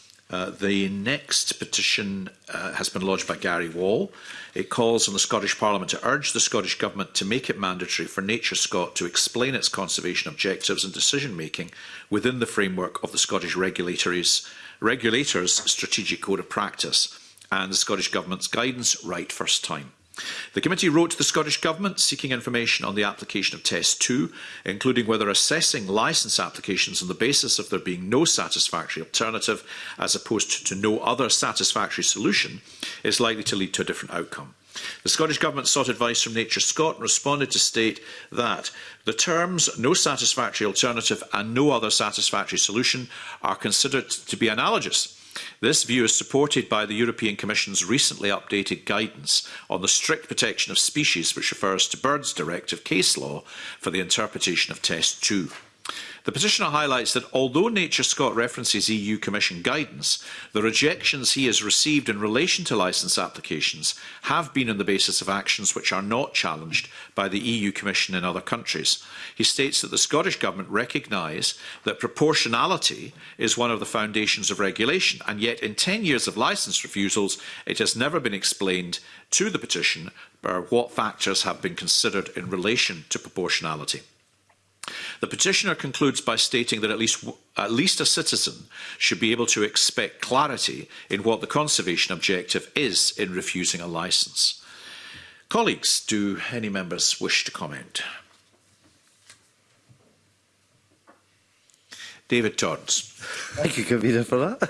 Speaker 1: Uh, the next petition uh, has been lodged by Gary Wall. It calls on the Scottish Parliament to urge the Scottish Government to make it mandatory for Nature Scot to explain its conservation objectives and decision making within the framework of the Scottish regulators' strategic code of practice and the Scottish Government's guidance right first time. The committee wrote to the Scottish Government seeking information on the application of Test 2, including whether assessing licence applications on the basis of there being no satisfactory alternative as opposed to no other satisfactory solution is likely to lead to a different outcome. The Scottish Government sought advice from Nature Scot and responded to state that the terms no satisfactory alternative and no other satisfactory solution are considered to be analogous This view is supported by the European Commission's recently updated guidance on the strict protection of species which refers to Birds Directive case law for the interpretation of Test 2. The petitioner highlights that although Nature Scott references EU Commission guidance, the rejections he has received in relation to licence applications have been on the basis of actions which are not challenged by the EU Commission in other countries. He states that the Scottish Government recognise that proportionality is one of the foundations of regulation, and yet in 10 years of licence refusals, it has never been explained to the petition what factors have been considered in relation to proportionality. The petitioner concludes by stating that at least, at least a citizen should be able to expect clarity in what the conservation objective is in refusing a licence. Colleagues, do any members wish to comment? David Torrance.
Speaker 4: Thank you, Convener, for that.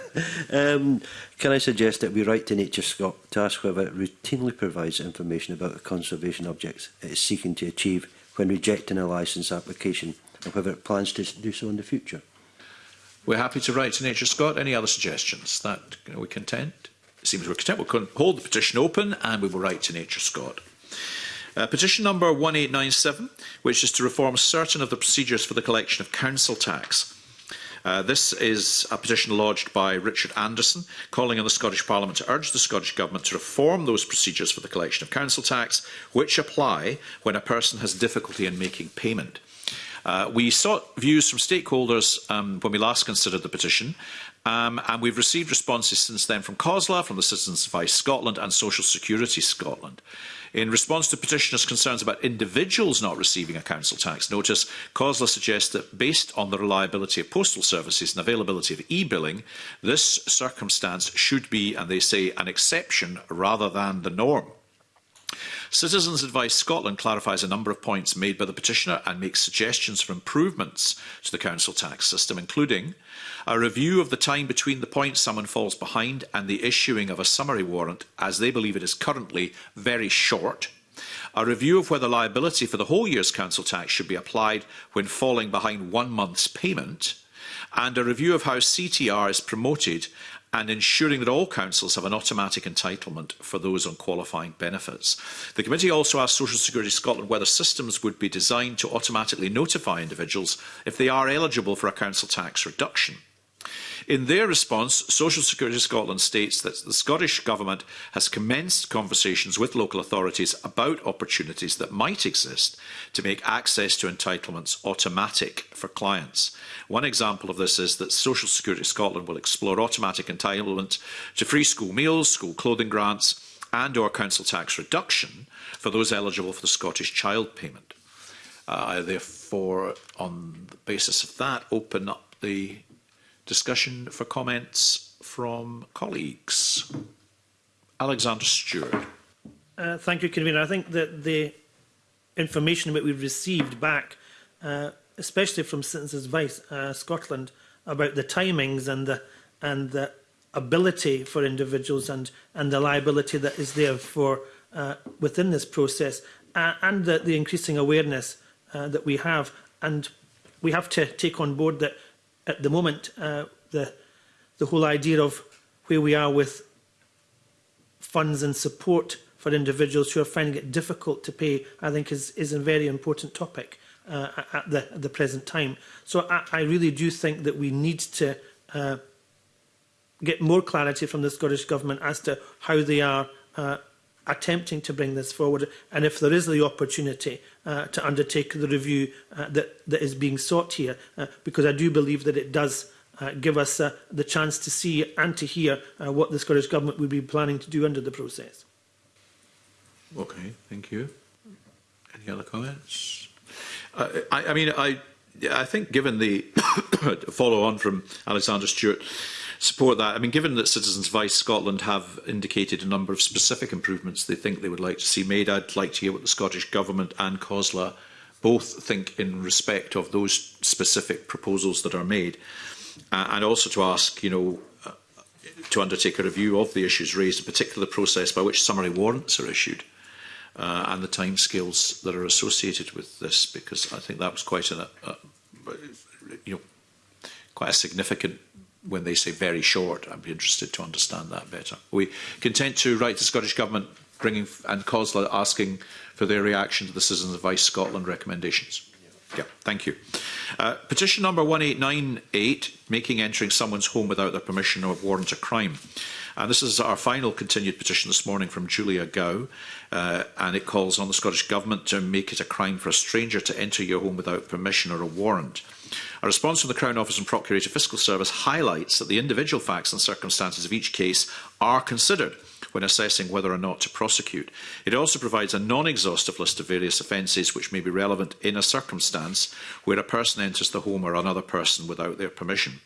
Speaker 4: Um, can I suggest that we write to Nature Scot to ask whether it routinely provides information about the conservation objects it is seeking to achieve when rejecting a licence application and whether it plans to do so in the future.
Speaker 1: We're happy to write to Nature Scott. Any other suggestions? That you know, we content? It seems we're content. We'll hold the petition open and we will write to Nature Scott. Uh, petition number 1897, which is to reform certain of the procedures for the collection of council tax. Uh, this is a petition lodged by Richard Anderson, calling on the Scottish Parliament to urge the Scottish Government to reform those procedures for the collection of council tax, which apply when a person has difficulty in making payment. Uh, we sought views from stakeholders um, when we last considered the petition, um, and we've received responses since then from COSLA, from the Citizens Advice Scotland and Social Security Scotland. In response to petitioners' concerns about individuals not receiving a council tax notice, COSLA suggests that based on the reliability of postal services and availability of e-billing, this circumstance should be, and they say, an exception rather than the norm. Citizens Advice Scotland clarifies a number of points made by the petitioner and makes suggestions for improvements to the council tax system, including a review of the time between the point someone falls behind and the issuing of a summary warrant, as they believe it is currently very short, a review of whether liability for the whole year's council tax should be applied when falling behind one month's payment, and a review of how CTR is promoted and ensuring that all councils have an automatic entitlement for those on qualifying benefits. The committee also asked Social Security Scotland whether systems would be designed to automatically notify individuals if they are eligible for a council tax reduction. In their response, Social Security Scotland states that the Scottish Government has commenced conversations with local authorities about opportunities that might exist to make access to entitlements automatic for clients. One example of this is that Social Security Scotland will explore automatic entitlement to free school meals, school clothing grants and or council tax reduction for those eligible for the Scottish Child Payment. Uh, I therefore, on the basis of that, open up the discussion for comments from colleagues. Alexander Stewart.
Speaker 5: Uh, thank you, Convener. I think that the information that we've received back, uh, especially from Citizens Advice uh, Scotland, about the timings and the and the ability for individuals and and the liability that is there for uh, within this process, uh, and the, the increasing awareness uh, that we have, and we have to take on board that at the moment, uh, the, the whole idea of where we are with funds and support for individuals who are finding it difficult to pay, I think is, is a very important topic uh, at, the, at the present time. So I, I really do think that we need to uh, get more clarity from the Scottish Government as to how they are uh, attempting to bring this forward and if there is the opportunity uh, to undertake the review uh, that, that is being sought here, uh, because I do believe that it does uh, give us uh, the chance to see and to hear uh, what the Scottish Government would be planning to do under the process.
Speaker 1: Okay, thank you. Any other comments? Uh, I, I mean, I, I think given the follow on from Alexander Stewart, support that. I mean, given that Citizens Vice Scotland have indicated a number of specific improvements they think they would like to see made, I'd like to hear what the Scottish Government and COSLA both think in respect of those specific proposals that are made. Uh, and also to ask, you know, uh, to undertake a review of the issues raised, in particular the process by which summary warrants are issued uh, and the time timescales that are associated with this, because I think that was quite an, a, uh, a, uh, you know, quite a significant when they say very short, I'd be interested to understand that better. Are we content to write to Scottish Government bringing and COSLA asking for their reaction to the Citizens Advice Scotland recommendations? Yeah, thank you. Uh, petition number 1898, making entering someone's home without their permission or warrant a crime. And this is our final continued petition this morning from Julia Gow. Uh, and it calls on the Scottish Government to make it a crime for a stranger to enter your home without permission or a warrant. A response from the Crown Office and Procurator Fiscal Service highlights that the individual facts and circumstances of each case are considered when assessing whether or not to prosecute. It also provides a non-exhaustive list of various offences which may be relevant in a circumstance where a person enters the home or another person without their permission.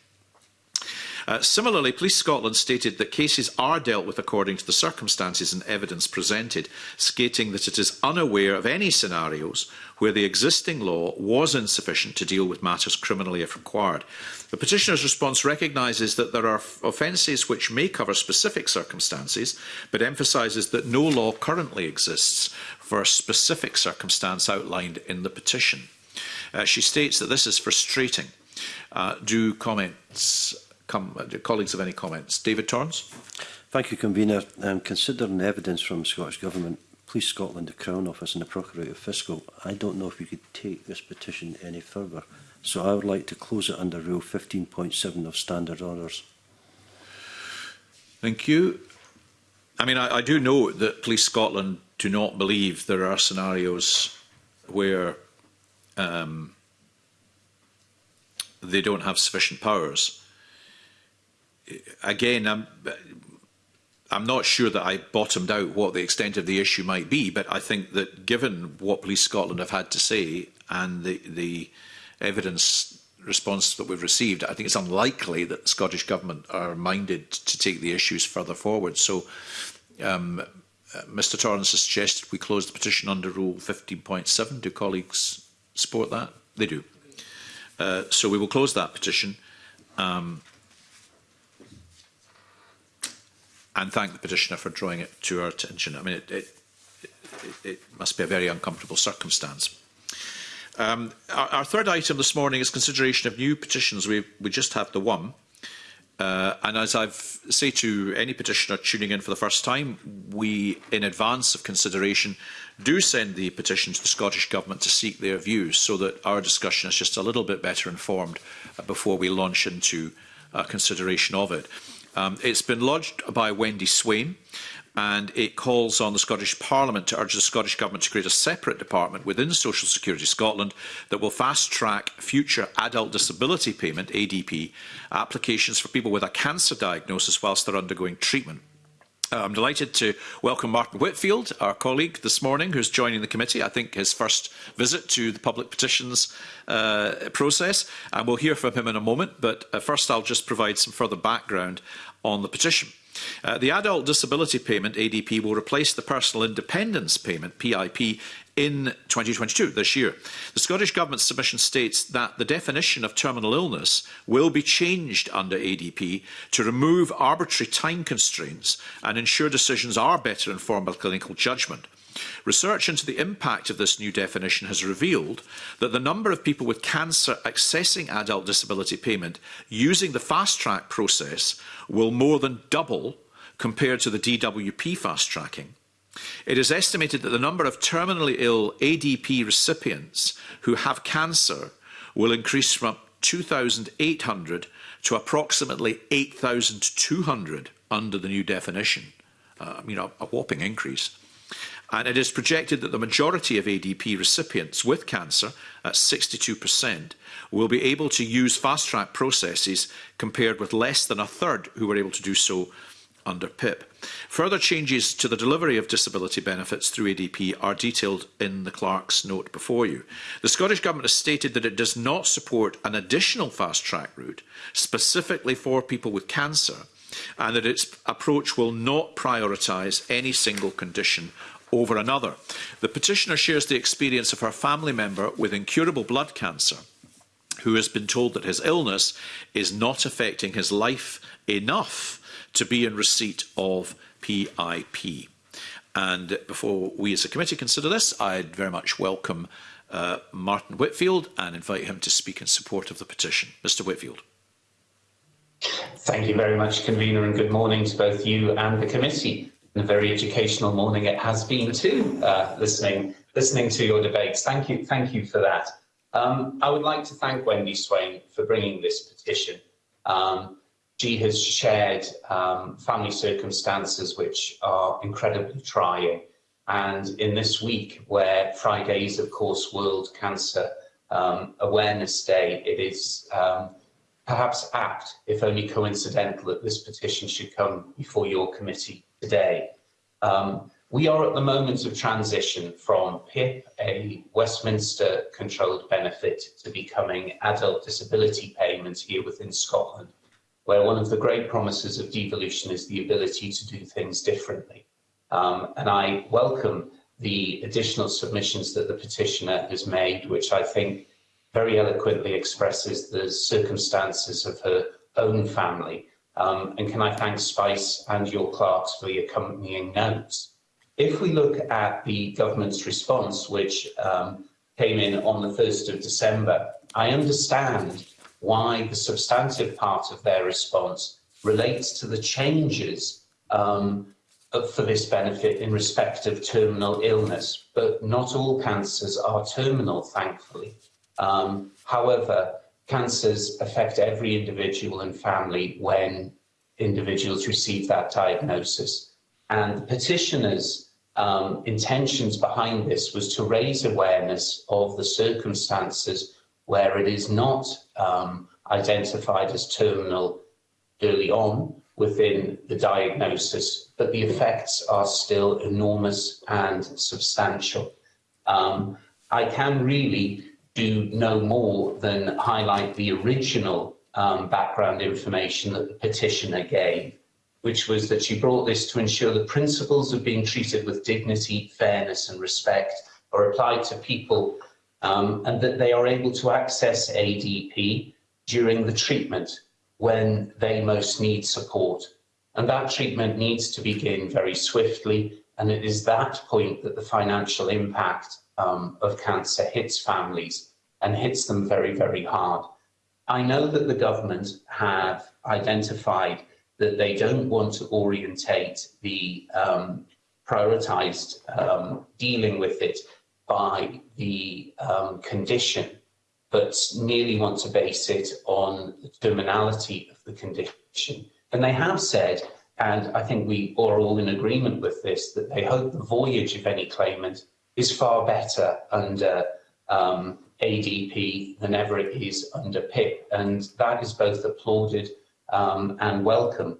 Speaker 1: Uh, similarly, Police Scotland stated that cases are dealt with according to the circumstances and evidence presented, stating that it is unaware of any scenarios where the existing law was insufficient to deal with matters criminally if required. The petitioner's response recognises that there are offences which may cover specific circumstances, but emphasises that no law currently exists for a specific circumstance outlined in the petition. Uh, she states that this is frustrating. Uh, do comments come, uh, colleagues have any comments. David Torrance.
Speaker 4: Thank you, Convener. Um, considering the evidence from Scottish Government, Police Scotland, the Crown Office and the Procurator Fiscal, I don't know if we could take this petition any further. So I would like to close it under Rule 15.7 of Standard Orders.
Speaker 1: Thank you. I mean, I, I do know that Police Scotland do not believe there are scenarios where um, they don't have sufficient powers again, I'm, I'm not sure that I bottomed out what the extent of the issue might be, but I think that given what Police Scotland have had to say and the, the evidence response that we've received, I think it's unlikely that the Scottish Government are minded to take the issues further forward. So um, Mr Torrance has suggested we close the petition under Rule 15.7. Do colleagues support that? They do. Uh, so we will close that petition. Um, and thank the petitioner for drawing it to our attention. I mean, it, it, it, it must be a very uncomfortable circumstance. Um, our, our third item this morning is consideration of new petitions. We, we just have the one. Uh, and as I say to any petitioner tuning in for the first time, we, in advance of consideration, do send the petition to the Scottish Government to seek their views so that our discussion is just a little bit better informed uh, before we launch into uh, consideration of it. Um, it's been lodged by Wendy Swain and it calls on the Scottish Parliament to urge the Scottish Government to create a separate department within Social Security Scotland that will fast-track future adult disability payment, ADP, applications for people with a cancer diagnosis whilst they're undergoing treatment. Uh, I'm delighted to welcome Martin Whitfield, our colleague this morning, who's joining the committee. I think his first visit to the public petitions uh, process, and we'll hear from him in a moment. But uh, first, I'll just provide some further background on the petition. Uh, the Adult Disability Payment, ADP, will replace the Personal Independence Payment, PIP, in 2022, this year. The Scottish Government's submission states that the definition of terminal illness will be changed under ADP to remove arbitrary time constraints and ensure decisions are better informed by clinical judgment. Research into the impact of this new definition has revealed that the number of people with cancer accessing adult disability payment using the fast track process will more than double compared to the DWP fast tracking. It is estimated that the number of terminally ill ADP recipients who have cancer will increase from 2,800 to approximately 8,200 under the new definition. Uh, you know, a whopping increase. And it is projected that the majority of ADP recipients with cancer, at 62%, will be able to use fast track processes compared with less than a third who were able to do so under PIP. Further changes to the delivery of disability benefits through ADP are detailed in the Clerk's note before you. The Scottish Government has stated that it does not support an additional fast track route specifically for people with cancer and that its approach will not prioritise any single condition over another. The petitioner shares the experience of her family member with incurable blood cancer who has been told that his illness is not affecting his life enough to be in receipt of PIP. And before we as a committee consider this, I'd very much welcome uh, Martin Whitfield and invite him to speak in support of the petition. Mr Whitfield.
Speaker 11: Thank you very much, convener, and good morning to both you and the committee. a very educational morning it has been too, uh, listening listening to your debates. Thank you, thank you for that. Um, I would like to thank Wendy Swain for bringing this petition. Um, she has shared um, family circumstances which are incredibly trying. And in this week, where Friday is, of course, World Cancer um, Awareness Day, it is um, perhaps apt, if only coincidental, that this petition should come before your committee today. Um, we are at the moment of transition from PIP, a Westminster controlled benefit, to becoming adult disability payments here within Scotland where one of the great promises of devolution is the ability to do things differently. Um, and I welcome the additional submissions that the petitioner has made, which I think very eloquently expresses the circumstances of her own family. Um, and can I thank Spice and your clerks for the accompanying notes. If we look at the government's response, which um, came in on the 1st of December, I understand why the substantive part of their response relates to the changes um, for this benefit in respect of terminal illness. But not all cancers are terminal, thankfully. Um, however, cancers affect every individual and family when individuals receive that diagnosis. And the petitioner's um, intentions behind this was to raise awareness of the circumstances where it is not um, identified as terminal early on within the diagnosis, but the effects are still enormous and substantial. Um, I can really do no more than highlight the original um, background information that the petitioner gave, which was that she brought this to ensure the principles of being treated with dignity, fairness and respect are applied to people um, and that they are able to access ADP during the treatment when they most need support. And that treatment needs to begin very swiftly, and it is that point that the financial impact um, of cancer hits families and hits them very, very hard. I know that the government have identified that they don't want to orientate the um, prioritised um, dealing with it by the um, condition, but merely want to base it on the terminality of the condition. And they have said, and I think we are all in agreement with this, that they hope the voyage of any claimant is far better under um, ADP than ever it is under PIP, and that is both applauded um, and welcome.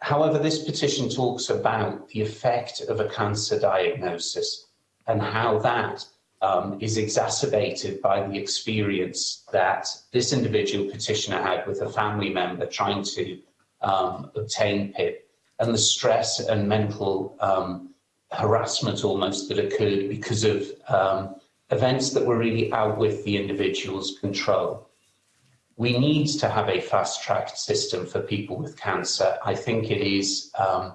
Speaker 11: However, this petition talks about the effect of a cancer diagnosis and how that um, is exacerbated by the experience that this individual petitioner had with a family member trying to um, obtain PIP and the stress and mental um, harassment almost that occurred because of um, events that were really out with the individual's control. We need to have a fast track system for people with cancer. I think it is um,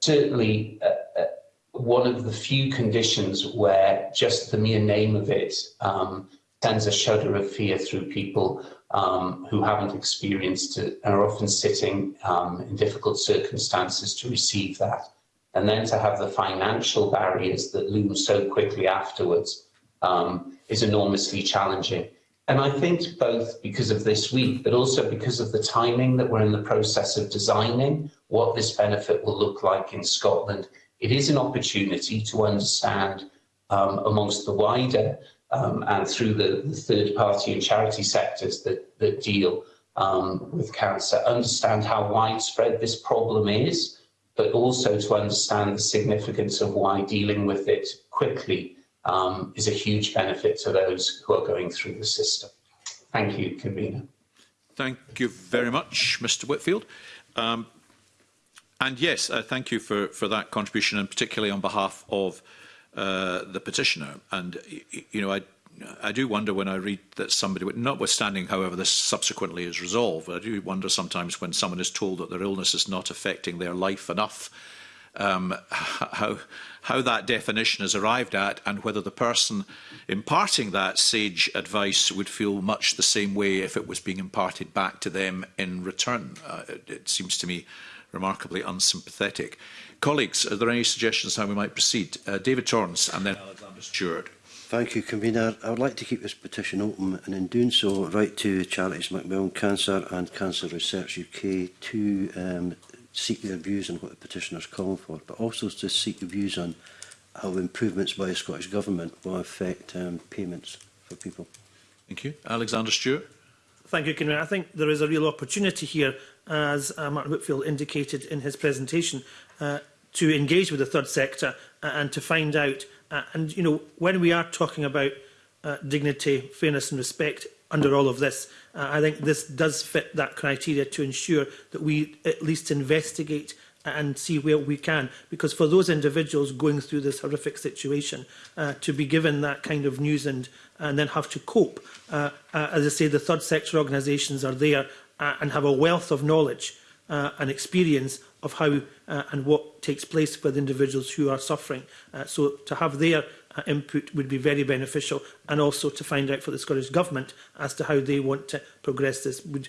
Speaker 11: certainly a, uh, a, uh, one of the few conditions where just the mere name of it um, sends a shudder of fear through people um, who haven't experienced it and are often sitting um, in difficult circumstances to receive that. And then to have the financial barriers that loom so quickly afterwards um, is enormously challenging. And I think both because of this week, but also because of the timing that we're in the process of designing what this benefit will look like in Scotland It is an opportunity to understand um, amongst the wider um, and through the, the third party and charity sectors that, that deal um, with cancer, understand how widespread this problem is, but also to understand the significance of why dealing with it quickly um, is a huge benefit to those who are going through the system. Thank you, Convener.
Speaker 1: Thank you very much, Mr Whitfield. Um, And yes, uh, thank you for, for that contribution, and particularly on behalf of uh, the petitioner. And, you know, I, I do wonder when I read that somebody, notwithstanding, however, this subsequently is resolved, I do wonder sometimes when someone is told that their illness is not affecting their life enough, um, how, how that definition is arrived at and whether the person imparting that sage advice would feel much the same way if it was being imparted back to them in return. Uh, it, it seems to me remarkably unsympathetic. Colleagues, are there any suggestions how we might proceed? Uh, David Torrance and then Alexander Stewart.
Speaker 4: Thank you, Convener. I would like to keep this petition open and in doing so write to Charities Macmillan Cancer and Cancer Research UK to um, seek their views on what the petitioner is calling for, but also to seek views on how improvements by the Scottish Government will affect um, payments for people.
Speaker 1: Thank you. Alexander Stewart.
Speaker 5: Thank you, Convener. I think there is a real opportunity here as uh, Martin Whitfield indicated in his presentation, uh, to engage with the third sector uh, and to find out. Uh, and, you know, when we are talking about uh, dignity, fairness and respect under all of this, uh, I think this does fit that criteria to ensure that we at least investigate and see where we can. Because for those individuals going through this horrific situation, uh, to be given that kind of news and, and then have to cope, uh, uh, as I say, the third sector organisations are there uh, and have a wealth of knowledge uh, and experience of how uh, and what takes place with individuals who are suffering. Uh, so to have their uh, input would be very beneficial and also to find out for the Scottish Government as to how they want to progress this would,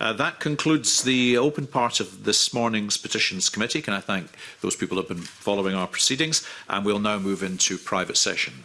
Speaker 1: Uh, that concludes the open part of this morning's petitions committee. Can I thank those people who have been following our proceedings and we'll now move into private session.